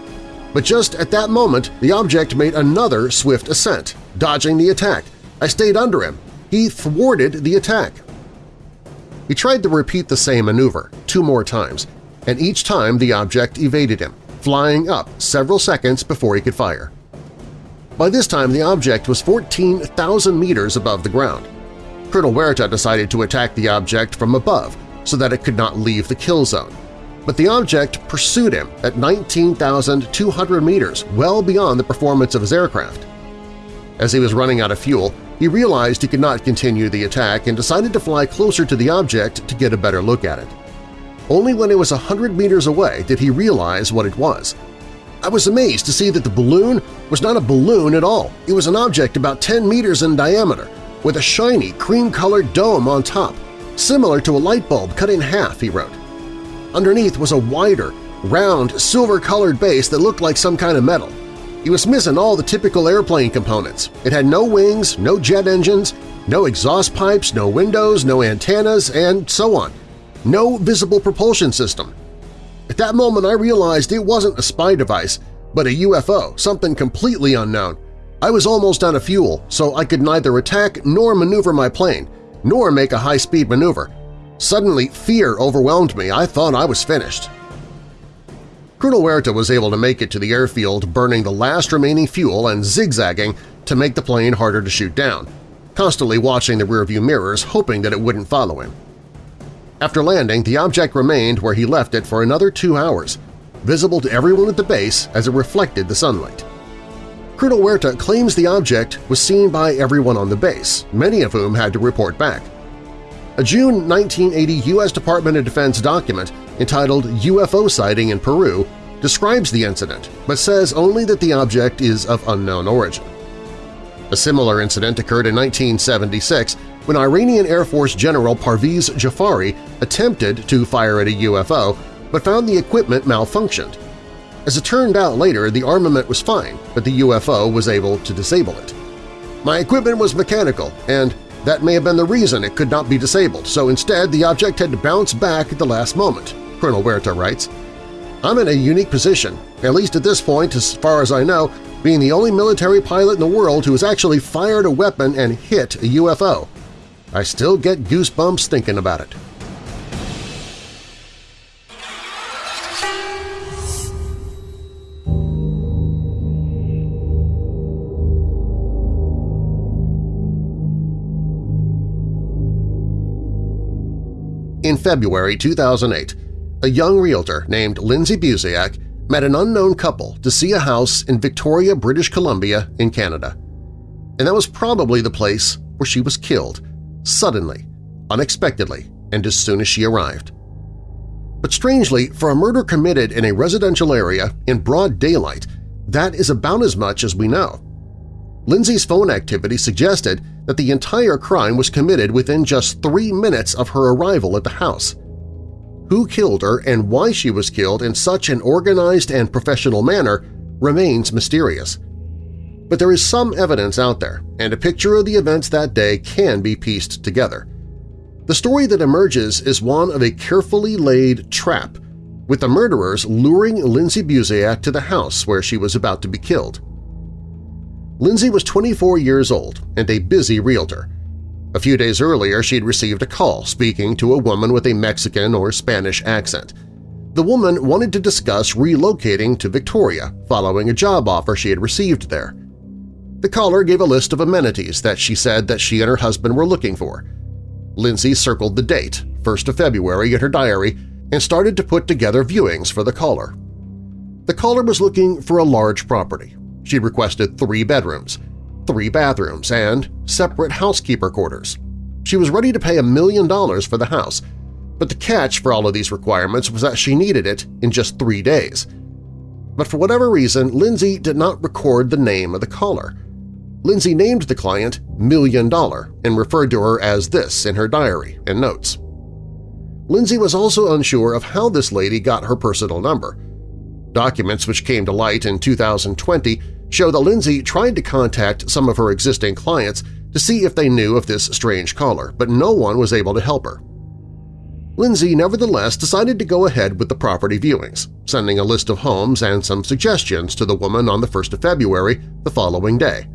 But just at that moment, the object made another swift ascent, dodging the attack. I stayed under him. He thwarted the attack. He tried to repeat the same maneuver two more times, and each time the object evaded him, flying up several seconds before he could fire. By this time, the object was 14,000 meters above the ground. Colonel Huerta decided to attack the object from above so that it could not leave the kill zone. But the object pursued him at 19,200 meters, well beyond the performance of his aircraft. As he was running out of fuel, he realized he could not continue the attack and decided to fly closer to the object to get a better look at it. Only when it was a hundred meters away did he realize what it was. I was amazed to see that the balloon was not a balloon at all. It was an object about 10 meters in diameter, with a shiny, cream-colored dome on top, similar to a light bulb cut in half, he wrote. Underneath was a wider, round, silver-colored base that looked like some kind of metal. He was missing all the typical airplane components. It had no wings, no jet engines, no exhaust pipes, no windows, no antennas, and so on. No visible propulsion system. At that moment I realized it wasn't a spy device, but a UFO, something completely unknown. I was almost out of fuel, so I could neither attack nor maneuver my plane, nor make a high-speed maneuver. Suddenly, fear overwhelmed me. I thought I was finished. Colonel Huerta was able to make it to the airfield burning the last remaining fuel and zigzagging to make the plane harder to shoot down, constantly watching the rearview mirrors hoping that it wouldn't follow him. After landing, the object remained where he left it for another two hours, visible to everyone at the base as it reflected the sunlight. Colonel Huerta claims the object was seen by everyone on the base, many of whom had to report back. A June 1980 U.S. Department of Defense document entitled UFO Sighting in Peru describes the incident, but says only that the object is of unknown origin. A similar incident occurred in 1976 when Iranian Air Force General Parviz Jafari attempted to fire at a UFO but found the equipment malfunctioned. As it turned out later, the armament was fine, but the UFO was able to disable it. My equipment was mechanical, and that may have been the reason it could not be disabled, so instead the object had to bounce back at the last moment, Colonel Huerta writes. I'm in a unique position, at least at this point as far as I know, being the only military pilot in the world who has actually fired a weapon and hit a UFO. I still get goosebumps thinking about it. In February 2008, a young realtor named Lindsay Buziak met an unknown couple to see a house in Victoria, British Columbia in Canada. And that was probably the place where she was killed, suddenly, unexpectedly, and as soon as she arrived. But strangely, for a murder committed in a residential area in broad daylight, that is about as much as we know. Lindsay's phone activity suggested that the entire crime was committed within just three minutes of her arrival at the house. Who killed her and why she was killed in such an organized and professional manner remains mysterious. But there is some evidence out there, and a picture of the events that day can be pieced together. The story that emerges is one of a carefully laid trap, with the murderers luring Lindsay Buziak to the house where she was about to be killed. Lindsay was 24 years old and a busy realtor. A few days earlier, she had received a call speaking to a woman with a Mexican or Spanish accent. The woman wanted to discuss relocating to Victoria following a job offer she had received there. The caller gave a list of amenities that she said that she and her husband were looking for. Lindsay circled the date, 1st of February, in her diary and started to put together viewings for the caller. The caller was looking for a large property. She requested three bedrooms, three bathrooms, and separate housekeeper quarters. She was ready to pay a million dollars for the house, but the catch for all of these requirements was that she needed it in just three days. But for whatever reason, Lindsay did not record the name of the caller. Lindsay named the client Million Dollar and referred to her as this in her diary and notes. Lindsay was also unsure of how this lady got her personal number. Documents which came to light in 2020 show that Lindsay tried to contact some of her existing clients to see if they knew of this strange caller, but no one was able to help her. Lindsay nevertheless decided to go ahead with the property viewings, sending a list of homes and some suggestions to the woman on the 1st of February the following day.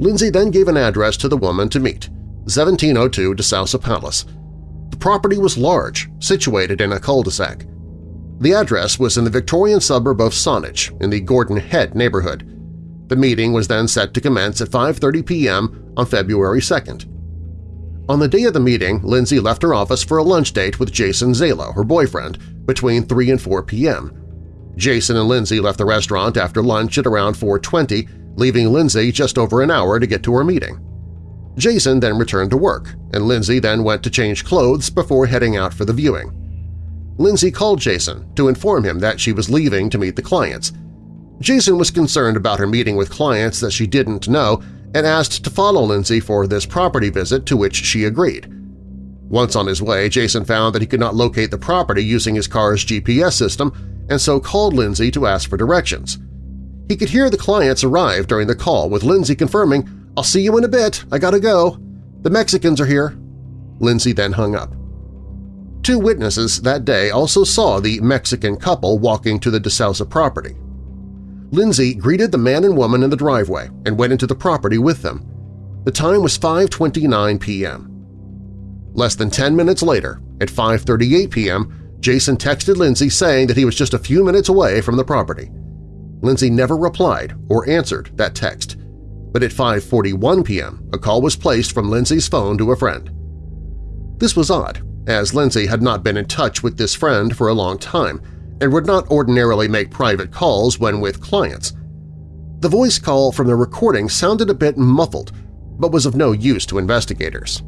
Lindsay then gave an address to the woman to meet, 1702 DeSousa Palace. The property was large, situated in a cul-de-sac. The address was in the Victorian suburb of Saanich in the Gordon Head neighborhood. The meeting was then set to commence at 5.30 p.m. on February 2nd. On the day of the meeting, Lindsay left her office for a lunch date with Jason Zailo, her boyfriend, between 3 and 4 p.m. Jason and Lindsay left the restaurant after lunch at around 4.20, leaving Lindsay just over an hour to get to her meeting. Jason then returned to work, and Lindsay then went to change clothes before heading out for the viewing. Lindsay called Jason to inform him that she was leaving to meet the clients. Jason was concerned about her meeting with clients that she didn't know and asked to follow Lindsay for this property visit to which she agreed. Once on his way, Jason found that he could not locate the property using his car's GPS system and so called Lindsay to ask for directions. He could hear the clients arrive during the call, with Lindsay confirming, I'll see you in a bit, I gotta go. The Mexicans are here. Lindsay then hung up. Two witnesses that day also saw the Mexican couple walking to the DeSousa property. Lindsay greeted the man and woman in the driveway and went into the property with them. The time was 5.29 p.m. Less than 10 minutes later, at 5.38 p.m., Jason texted Lindsay saying that he was just a few minutes away from the property. Lindsay never replied or answered that text, but at 5.41 p.m. a call was placed from Lindsay's phone to a friend. This was odd, as Lindsay had not been in touch with this friend for a long time, and would not ordinarily make private calls when with clients. The voice call from the recording sounded a bit muffled, but was of no use to investigators.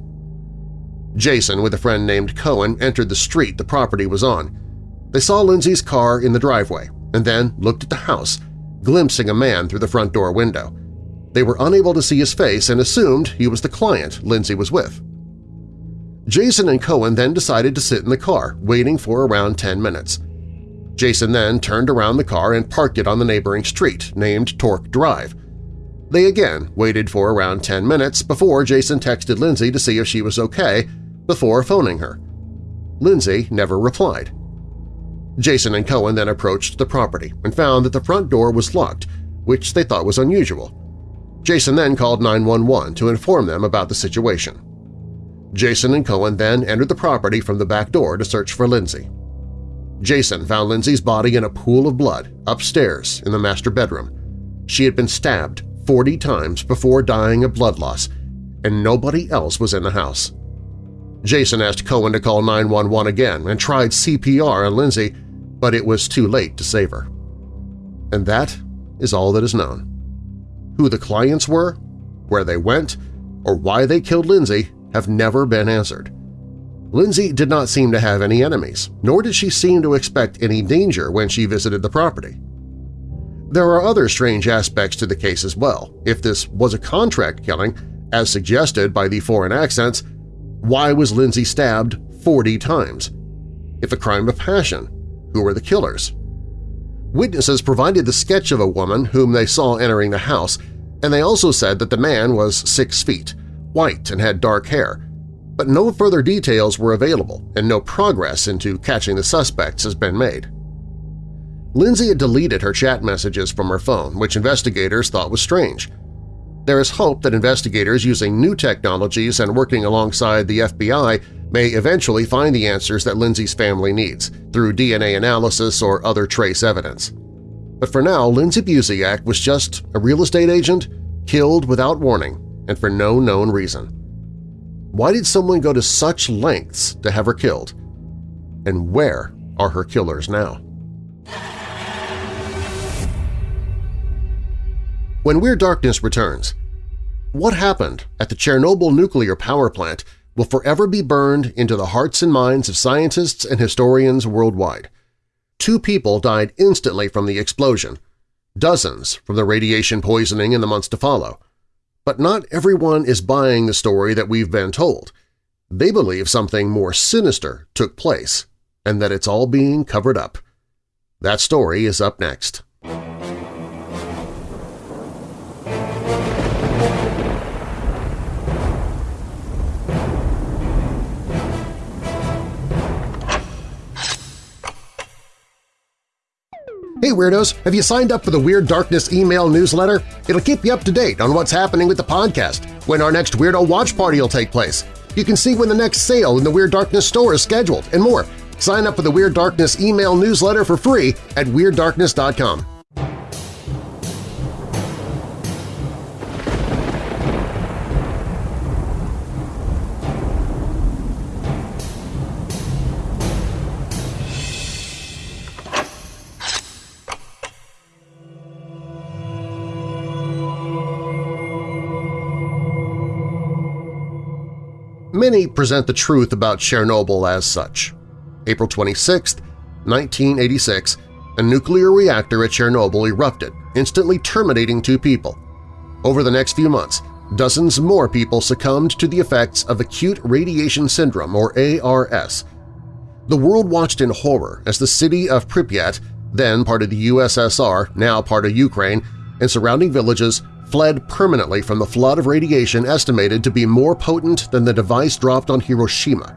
Jason, with a friend named Cohen, entered the street the property was on. They saw Lindsay's car in the driveway and then looked at the house, glimpsing a man through the front door window. They were unable to see his face and assumed he was the client Lindsay was with. Jason and Cohen then decided to sit in the car, waiting for around 10 minutes. Jason then turned around the car and parked it on the neighboring street, named Torque Drive. They again waited for around 10 minutes before Jason texted Lindsay to see if she was okay before phoning her. Lindsay never replied. Jason and Cohen then approached the property and found that the front door was locked, which they thought was unusual. Jason then called 911 to inform them about the situation. Jason and Cohen then entered the property from the back door to search for Lindsay. Jason found Lindsay's body in a pool of blood upstairs in the master bedroom. She had been stabbed 40 times before dying of blood loss, and nobody else was in the house. Jason asked Cohen to call 911 again and tried CPR on Lindsay, but it was too late to save her. And that is all that is known. Who the clients were, where they went, or why they killed Lindsay have never been answered. Lindsay did not seem to have any enemies, nor did she seem to expect any danger when she visited the property. There are other strange aspects to the case as well. If this was a contract killing, as suggested by the foreign accents, why was Lindsay stabbed 40 times? If a crime of passion, who were the killers? Witnesses provided the sketch of a woman whom they saw entering the house, and they also said that the man was six feet, white and had dark hair, but no further details were available and no progress into catching the suspects has been made. Lindsay had deleted her chat messages from her phone, which investigators thought was strange. There is hope that investigators using new technologies and working alongside the FBI may eventually find the answers that Lindsay's family needs through DNA analysis or other trace evidence. But for now, Lindsay Buziak was just a real estate agent killed without warning and for no known reason. Why did someone go to such lengths to have her killed? And where are her killers now? When Weird Darkness returns, what happened at the Chernobyl nuclear power plant will forever be burned into the hearts and minds of scientists and historians worldwide. Two people died instantly from the explosion, dozens from the radiation poisoning in the months to follow. But not everyone is buying the story that we've been told. They believe something more sinister took place and that it's all being covered up. That story is up next. Hey Weirdos! Have you signed up for the Weird Darkness email newsletter? It'll keep you up to date on what's happening with the podcast, when our next Weirdo Watch Party will take place. You can see when the next sale in the Weird Darkness store is scheduled, and more. Sign up for the Weird Darkness email newsletter for free at WeirdDarkness.com. Many present the truth about Chernobyl as such. April 26, 1986, a nuclear reactor at Chernobyl erupted, instantly terminating two people. Over the next few months, dozens more people succumbed to the effects of acute radiation syndrome, or ARS. The world watched in horror as the city of Pripyat, then part of the USSR, now part of Ukraine, and surrounding villages fled permanently from the flood of radiation estimated to be more potent than the device dropped on Hiroshima.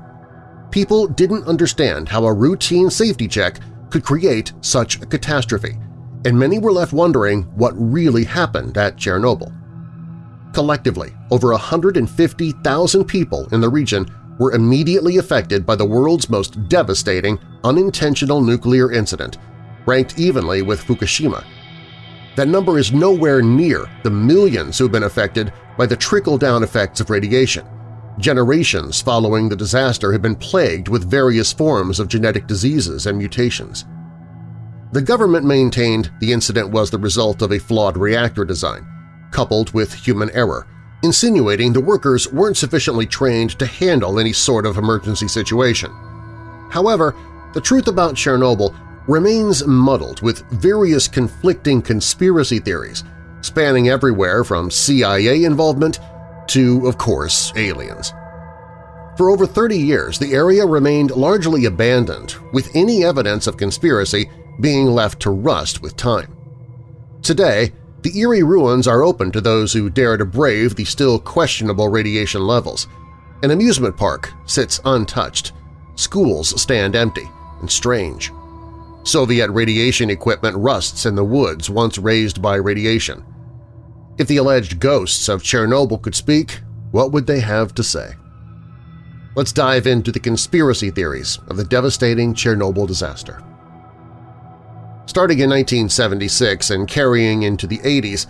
People didn't understand how a routine safety check could create such a catastrophe, and many were left wondering what really happened at Chernobyl. Collectively, over 150,000 people in the region were immediately affected by the world's most devastating unintentional nuclear incident, ranked evenly with Fukushima – that number is nowhere near the millions who've been affected by the trickle-down effects of radiation. Generations following the disaster have been plagued with various forms of genetic diseases and mutations. The government maintained the incident was the result of a flawed reactor design, coupled with human error, insinuating the workers weren't sufficiently trained to handle any sort of emergency situation. However, the truth about Chernobyl remains muddled with various conflicting conspiracy theories spanning everywhere from CIA involvement to, of course, aliens. For over 30 years, the area remained largely abandoned, with any evidence of conspiracy being left to rust with time. Today, the eerie ruins are open to those who dare to brave the still questionable radiation levels. An amusement park sits untouched. Schools stand empty and strange. Soviet radiation equipment rusts in the woods once raised by radiation. If the alleged ghosts of Chernobyl could speak, what would they have to say? Let's dive into the conspiracy theories of the devastating Chernobyl disaster. Starting in 1976 and carrying into the 80s,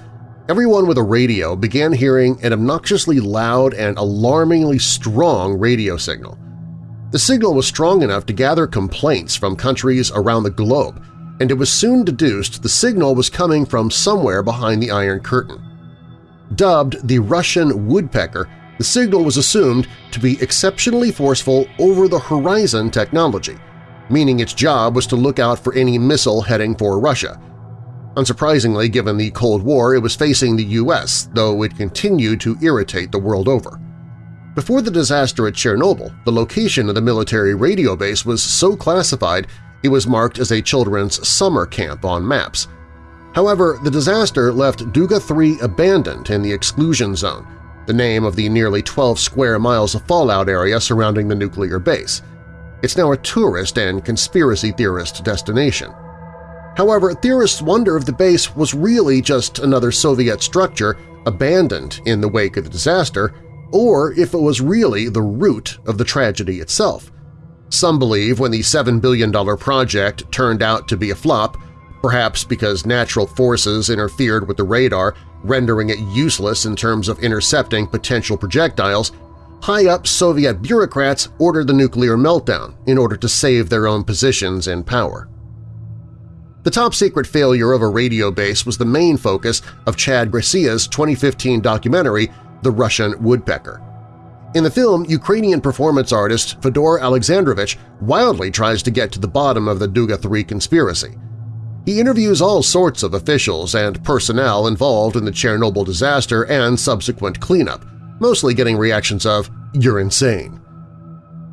everyone with a radio began hearing an obnoxiously loud and alarmingly strong radio signal – the signal was strong enough to gather complaints from countries around the globe, and it was soon deduced the signal was coming from somewhere behind the Iron Curtain. Dubbed the Russian woodpecker, the signal was assumed to be exceptionally forceful over-the-horizon technology, meaning its job was to look out for any missile heading for Russia. Unsurprisingly, given the Cold War, it was facing the U.S., though it continued to irritate the world over. Before the disaster at Chernobyl, the location of the military radio base was so classified it was marked as a children's summer camp on maps. However, the disaster left Duga 3 abandoned in the exclusion zone, the name of the nearly 12 square miles of fallout area surrounding the nuclear base. It's now a tourist and conspiracy theorist destination. However, theorists wonder if the base was really just another Soviet structure abandoned in the wake of the disaster, or if it was really the root of the tragedy itself. Some believe when the $7 billion project turned out to be a flop, perhaps because natural forces interfered with the radar, rendering it useless in terms of intercepting potential projectiles, high-up Soviet bureaucrats ordered the nuclear meltdown in order to save their own positions and power. The top-secret failure of a radio base was the main focus of Chad Gracia's 2015 documentary The Russian Woodpecker. In the film, Ukrainian performance artist Fedor Alexandrovich wildly tries to get to the bottom of the Duga 3 conspiracy. He interviews all sorts of officials and personnel involved in the Chernobyl disaster and subsequent cleanup, mostly getting reactions of, you're insane.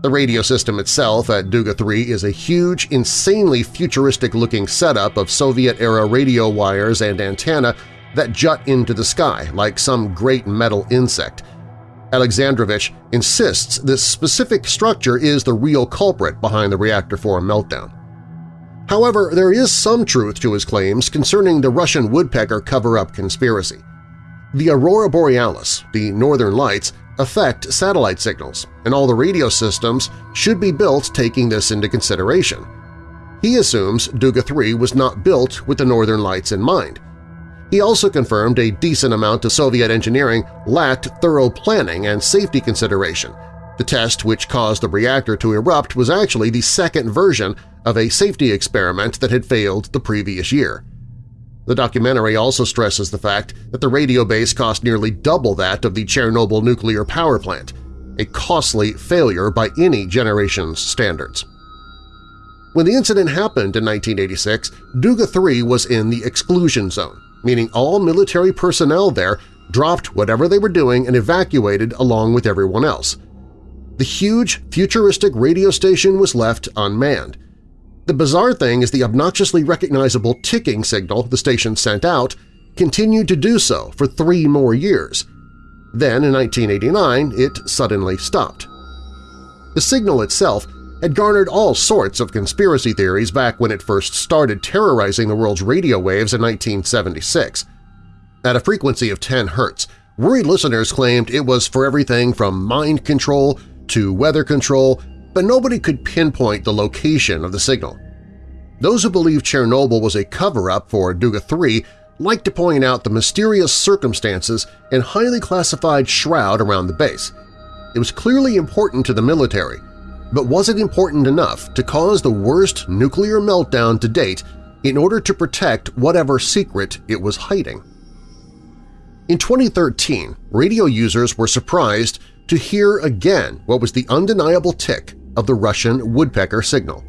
The radio system itself at Duga 3 is a huge, insanely futuristic-looking setup of Soviet-era radio wires and antenna that jut into the sky like some great metal insect. Alexandrovich insists this specific structure is the real culprit behind the Reactor 4 meltdown. However, there is some truth to his claims concerning the Russian woodpecker cover-up conspiracy. The aurora borealis, the northern lights, affect satellite signals, and all the radio systems should be built taking this into consideration. He assumes Duga 3 was not built with the northern lights in mind. He also confirmed a decent amount of Soviet engineering lacked thorough planning and safety consideration. The test which caused the reactor to erupt was actually the second version of a safety experiment that had failed the previous year. The documentary also stresses the fact that the radio base cost nearly double that of the Chernobyl nuclear power plant, a costly failure by any generation's standards. When the incident happened in 1986, Duga 3 was in the exclusion zone, meaning all military personnel there dropped whatever they were doing and evacuated along with everyone else. The huge, futuristic radio station was left unmanned, the bizarre thing is the obnoxiously recognizable ticking signal the station sent out continued to do so for three more years. Then, in 1989, it suddenly stopped. The signal itself had garnered all sorts of conspiracy theories back when it first started terrorizing the world's radio waves in 1976. At a frequency of 10 Hz, worried listeners claimed it was for everything from mind control to weather control but nobody could pinpoint the location of the signal. Those who believe Chernobyl was a cover-up for Duga 3 like to point out the mysterious circumstances and highly classified shroud around the base. It was clearly important to the military, but was it important enough to cause the worst nuclear meltdown to date in order to protect whatever secret it was hiding? In 2013, radio users were surprised to hear again what was the undeniable tick of the Russian woodpecker signal.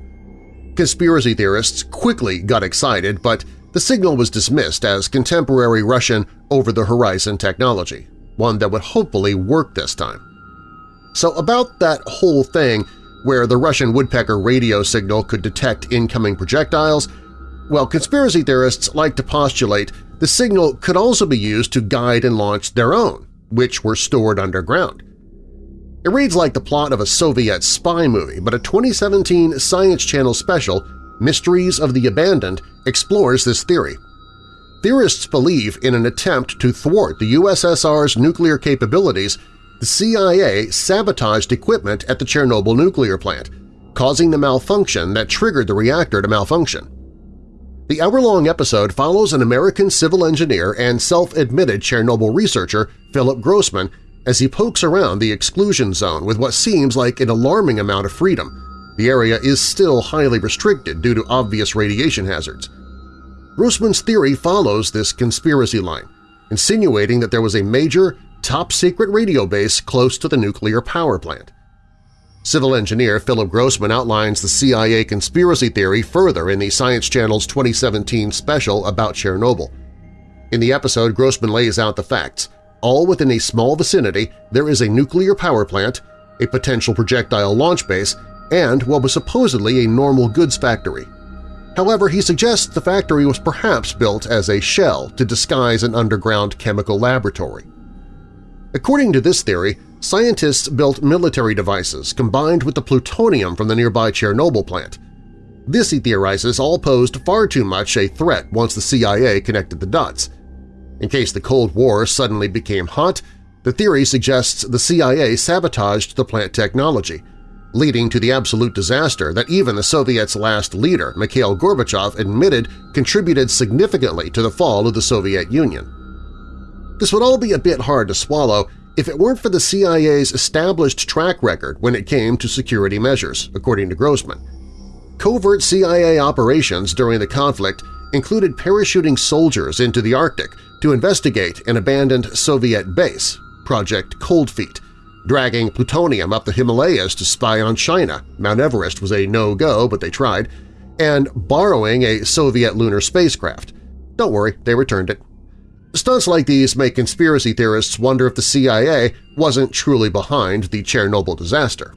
Conspiracy theorists quickly got excited, but the signal was dismissed as contemporary Russian over-the-horizon technology, one that would hopefully work this time. So about that whole thing where the Russian woodpecker radio signal could detect incoming projectiles, well, conspiracy theorists like to postulate the signal could also be used to guide and launch their own, which were stored underground. It reads like the plot of a Soviet spy movie, but a 2017 Science Channel special, Mysteries of the Abandoned, explores this theory. Theorists believe in an attempt to thwart the USSR's nuclear capabilities, the CIA sabotaged equipment at the Chernobyl nuclear plant, causing the malfunction that triggered the reactor to malfunction. The hour-long episode follows an American civil engineer and self-admitted Chernobyl researcher, Philip Grossman, as he pokes around the exclusion zone with what seems like an alarming amount of freedom. The area is still highly restricted due to obvious radiation hazards. Grossman's theory follows this conspiracy line, insinuating that there was a major, top-secret radio base close to the nuclear power plant. Civil engineer Philip Grossman outlines the CIA conspiracy theory further in the Science Channel's 2017 special about Chernobyl. In the episode, Grossman lays out the facts, all within a small vicinity there is a nuclear power plant, a potential projectile launch base, and what was supposedly a normal goods factory. However, he suggests the factory was perhaps built as a shell to disguise an underground chemical laboratory. According to this theory, scientists built military devices combined with the plutonium from the nearby Chernobyl plant. This, he theorizes, all posed far too much a threat once the CIA connected the dots. In case the Cold War suddenly became hot, the theory suggests the CIA sabotaged the plant technology, leading to the absolute disaster that even the Soviets' last leader, Mikhail Gorbachev, admitted contributed significantly to the fall of the Soviet Union. This would all be a bit hard to swallow if it weren't for the CIA's established track record when it came to security measures, according to Grossman. Covert CIA operations during the conflict included parachuting soldiers into the Arctic to investigate an abandoned Soviet base, Project Cold Feet, dragging plutonium up the Himalayas to spy on China – Mount Everest was a no-go, but they tried – and borrowing a Soviet lunar spacecraft. Don't worry, they returned it. Stunts like these make conspiracy theorists wonder if the CIA wasn't truly behind the Chernobyl disaster.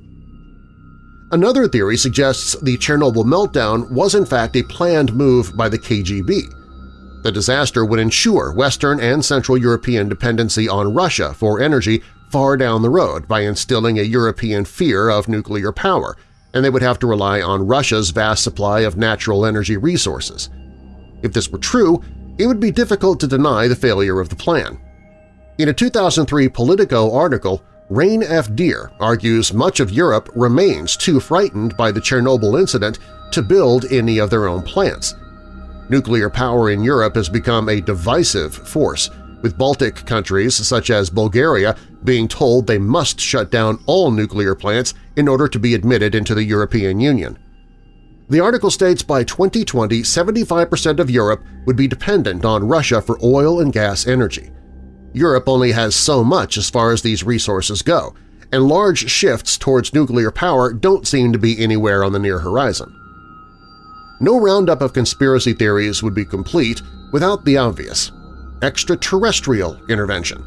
Another theory suggests the Chernobyl meltdown was in fact a planned move by the KGB. The disaster would ensure Western and Central European dependency on Russia for energy far down the road by instilling a European fear of nuclear power, and they would have to rely on Russia's vast supply of natural energy resources. If this were true, it would be difficult to deny the failure of the plan. In a 2003 Politico article, Rain F. Deer argues much of Europe remains too frightened by the Chernobyl incident to build any of their own plants. Nuclear power in Europe has become a divisive force, with Baltic countries such as Bulgaria being told they must shut down all nuclear plants in order to be admitted into the European Union. The article states by 2020 75% of Europe would be dependent on Russia for oil and gas energy. Europe only has so much as far as these resources go, and large shifts towards nuclear power don't seem to be anywhere on the near horizon. No roundup of conspiracy theories would be complete without the obvious – extraterrestrial intervention.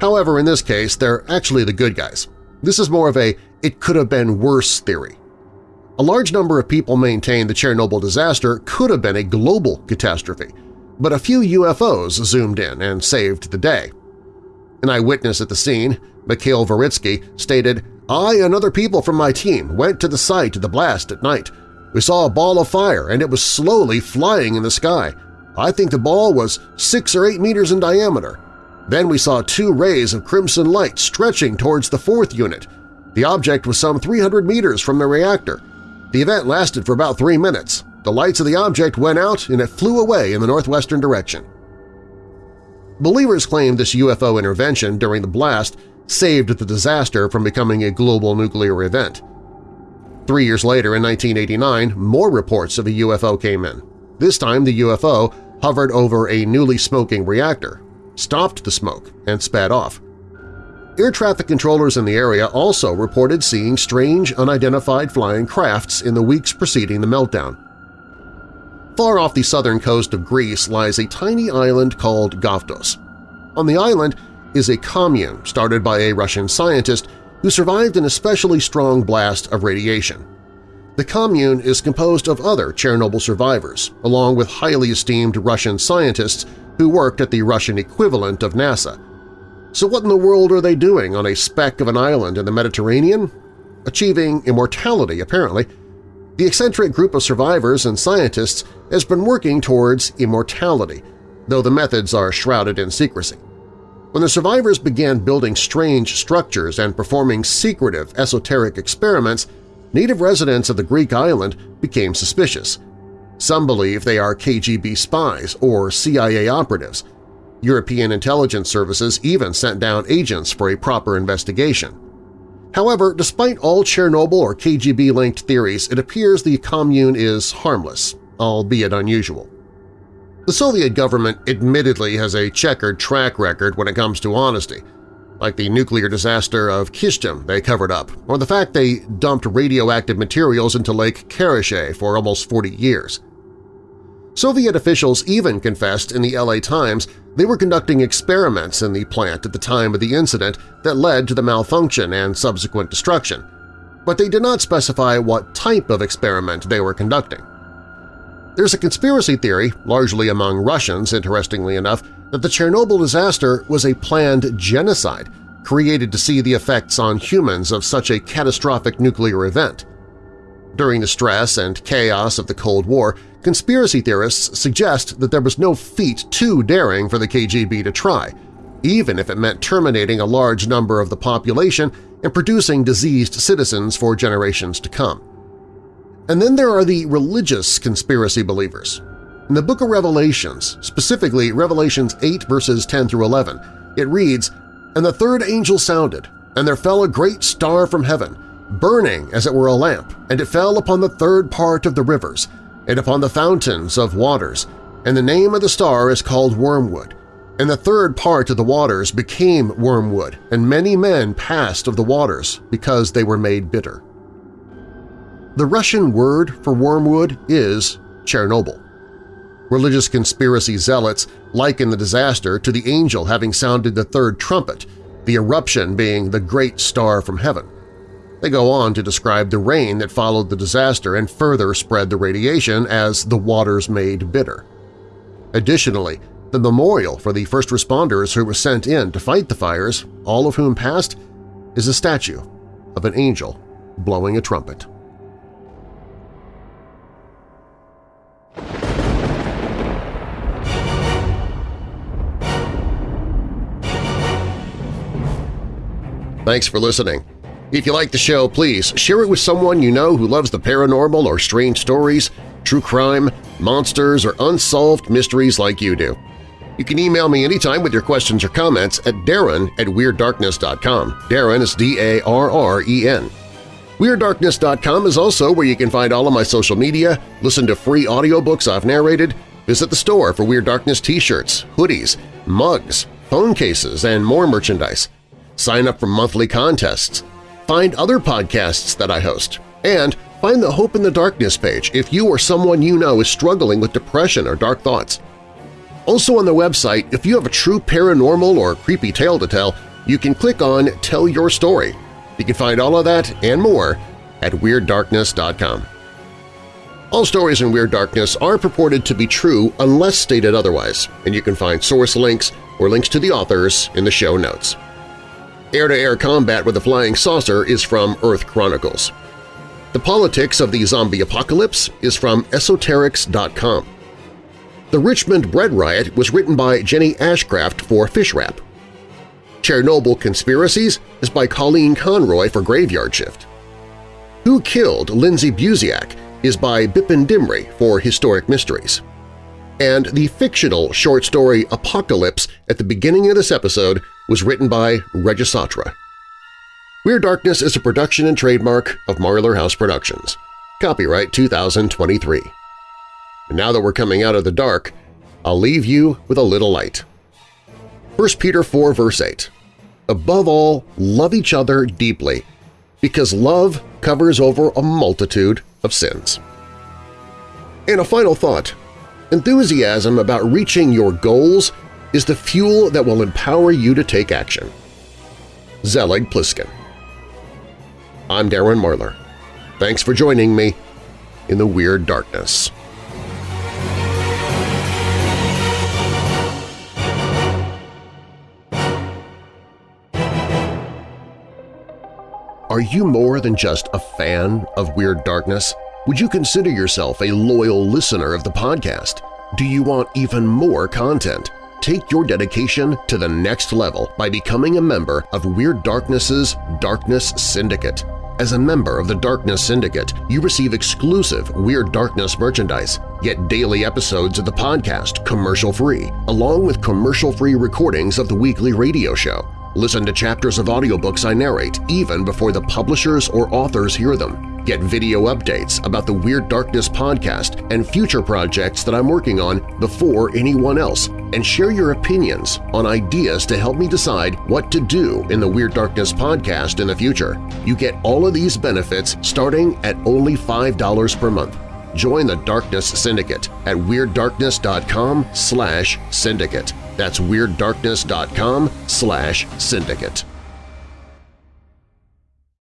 However, in this case, they're actually the good guys. This is more of a it-could-have-been-worse theory. A large number of people maintain the Chernobyl disaster could have been a global catastrophe, but a few UFOs zoomed in and saved the day. An eyewitness at the scene, Mikhail Voritsky, stated, I and other people from my team went to the site of the blast at night. We saw a ball of fire and it was slowly flying in the sky. I think the ball was six or eight meters in diameter. Then we saw two rays of crimson light stretching towards the fourth unit. The object was some 300 meters from the reactor. The event lasted for about three minutes. The lights of the object went out and it flew away in the northwestern direction. Believers claim this UFO intervention during the blast saved the disaster from becoming a global nuclear event. Three years later, in 1989, more reports of a UFO came in. This time the UFO hovered over a newly smoking reactor, stopped the smoke, and sped off. Air traffic controllers in the area also reported seeing strange, unidentified flying crafts in the weeks preceding the meltdown. Far off the southern coast of Greece lies a tiny island called Gavdos. On the island is a commune started by a Russian scientist who survived an especially strong blast of radiation. The commune is composed of other Chernobyl survivors, along with highly esteemed Russian scientists who worked at the Russian equivalent of NASA, so what in the world are they doing on a speck of an island in the Mediterranean? Achieving immortality, apparently. The eccentric group of survivors and scientists has been working towards immortality, though the methods are shrouded in secrecy. When the survivors began building strange structures and performing secretive, esoteric experiments, native residents of the Greek island became suspicious. Some believe they are KGB spies or CIA operatives – European intelligence services even sent down agents for a proper investigation. However, despite all Chernobyl or KGB-linked theories, it appears the commune is harmless, albeit unusual. The Soviet government admittedly has a checkered track record when it comes to honesty, like the nuclear disaster of Kyshtym they covered up, or the fact they dumped radioactive materials into Lake Karachay for almost 40 years. Soviet officials even confessed in the LA Times they were conducting experiments in the plant at the time of the incident that led to the malfunction and subsequent destruction, but they did not specify what type of experiment they were conducting. There's a conspiracy theory, largely among Russians interestingly enough, that the Chernobyl disaster was a planned genocide created to see the effects on humans of such a catastrophic nuclear event. During the stress and chaos of the Cold War, conspiracy theorists suggest that there was no feat too daring for the KGB to try, even if it meant terminating a large number of the population and producing diseased citizens for generations to come. And then there are the religious conspiracy believers. In the Book of Revelations, specifically Revelations 8 verses 10 through 11, it reads, And the third angel sounded, and there fell a great star from heaven, burning as it were a lamp, and it fell upon the third part of the rivers, and upon the fountains of waters, and the name of the star is called Wormwood. And the third part of the waters became wormwood, and many men passed of the waters because they were made bitter. The Russian word for wormwood is Chernobyl. Religious conspiracy zealots liken the disaster to the angel having sounded the third trumpet, the eruption being the great star from heaven. They go on to describe the rain that followed the disaster and further spread the radiation as the waters made bitter. Additionally, the memorial for the first responders who were sent in to fight the fires, all of whom passed, is a statue of an angel blowing a trumpet. Thanks for listening. If you like the show, please share it with someone you know who loves the paranormal or strange stories, true crime, monsters, or unsolved mysteries like you do. You can email me anytime with your questions or comments at darren at WeirdDarkness.com. Darren is D-A-R-R-E-N. WeirdDarkness.com is also where you can find all of my social media, listen to free audiobooks I've narrated, visit the store for Weird Darkness t-shirts, hoodies, mugs, phone cases, and more merchandise sign up for monthly contests, find other podcasts that I host, and find the Hope in the Darkness page if you or someone you know is struggling with depression or dark thoughts. Also on the website, if you have a true paranormal or creepy tale to tell, you can click on Tell Your Story. You can find all of that and more at WeirdDarkness.com. All stories in Weird Darkness are purported to be true unless stated otherwise, and you can find source links or links to the authors in the show notes. Air-to-air -air combat with a flying saucer is from Earth Chronicles. The Politics of the Zombie Apocalypse is from Esoterics.com. The Richmond Bread Riot was written by Jenny Ashcraft for Fish Wrap. Chernobyl Conspiracies is by Colleen Conroy for Graveyard Shift. Who Killed Lindsay Buziak is by Bipin Dimri for Historic Mysteries and the fictional short story Apocalypse at the beginning of this episode was written by Regisatra. Weird Darkness is a production and trademark of Marlar House Productions. Copyright 2023. And now that we're coming out of the dark, I'll leave you with a little light. 1 Peter 4 verse 8 Above all, love each other deeply, because love covers over a multitude of sins. And a final thought Enthusiasm about reaching your goals is the fuel that will empower you to take action. Zelig Pliskin I'm Darren Marlar. Thanks for joining me in the Weird Darkness. Are you more than just a fan of Weird Darkness? Would you consider yourself a loyal listener of the podcast? Do you want even more content? Take your dedication to the next level by becoming a member of Weird Darkness's Darkness Syndicate. As a member of the Darkness Syndicate, you receive exclusive Weird Darkness merchandise, get daily episodes of the podcast commercial-free, along with commercial-free recordings of the weekly radio show. Listen to chapters of audiobooks I narrate even before the publishers or authors hear them. Get video updates about the Weird Darkness podcast and future projects that I'm working on before anyone else, and share your opinions on ideas to help me decide what to do in the Weird Darkness podcast in the future. You get all of these benefits starting at only $5 per month. Join the Darkness Syndicate at WeirdDarkness.com slash syndicate. That's WeirdDarkness.com slash syndicate.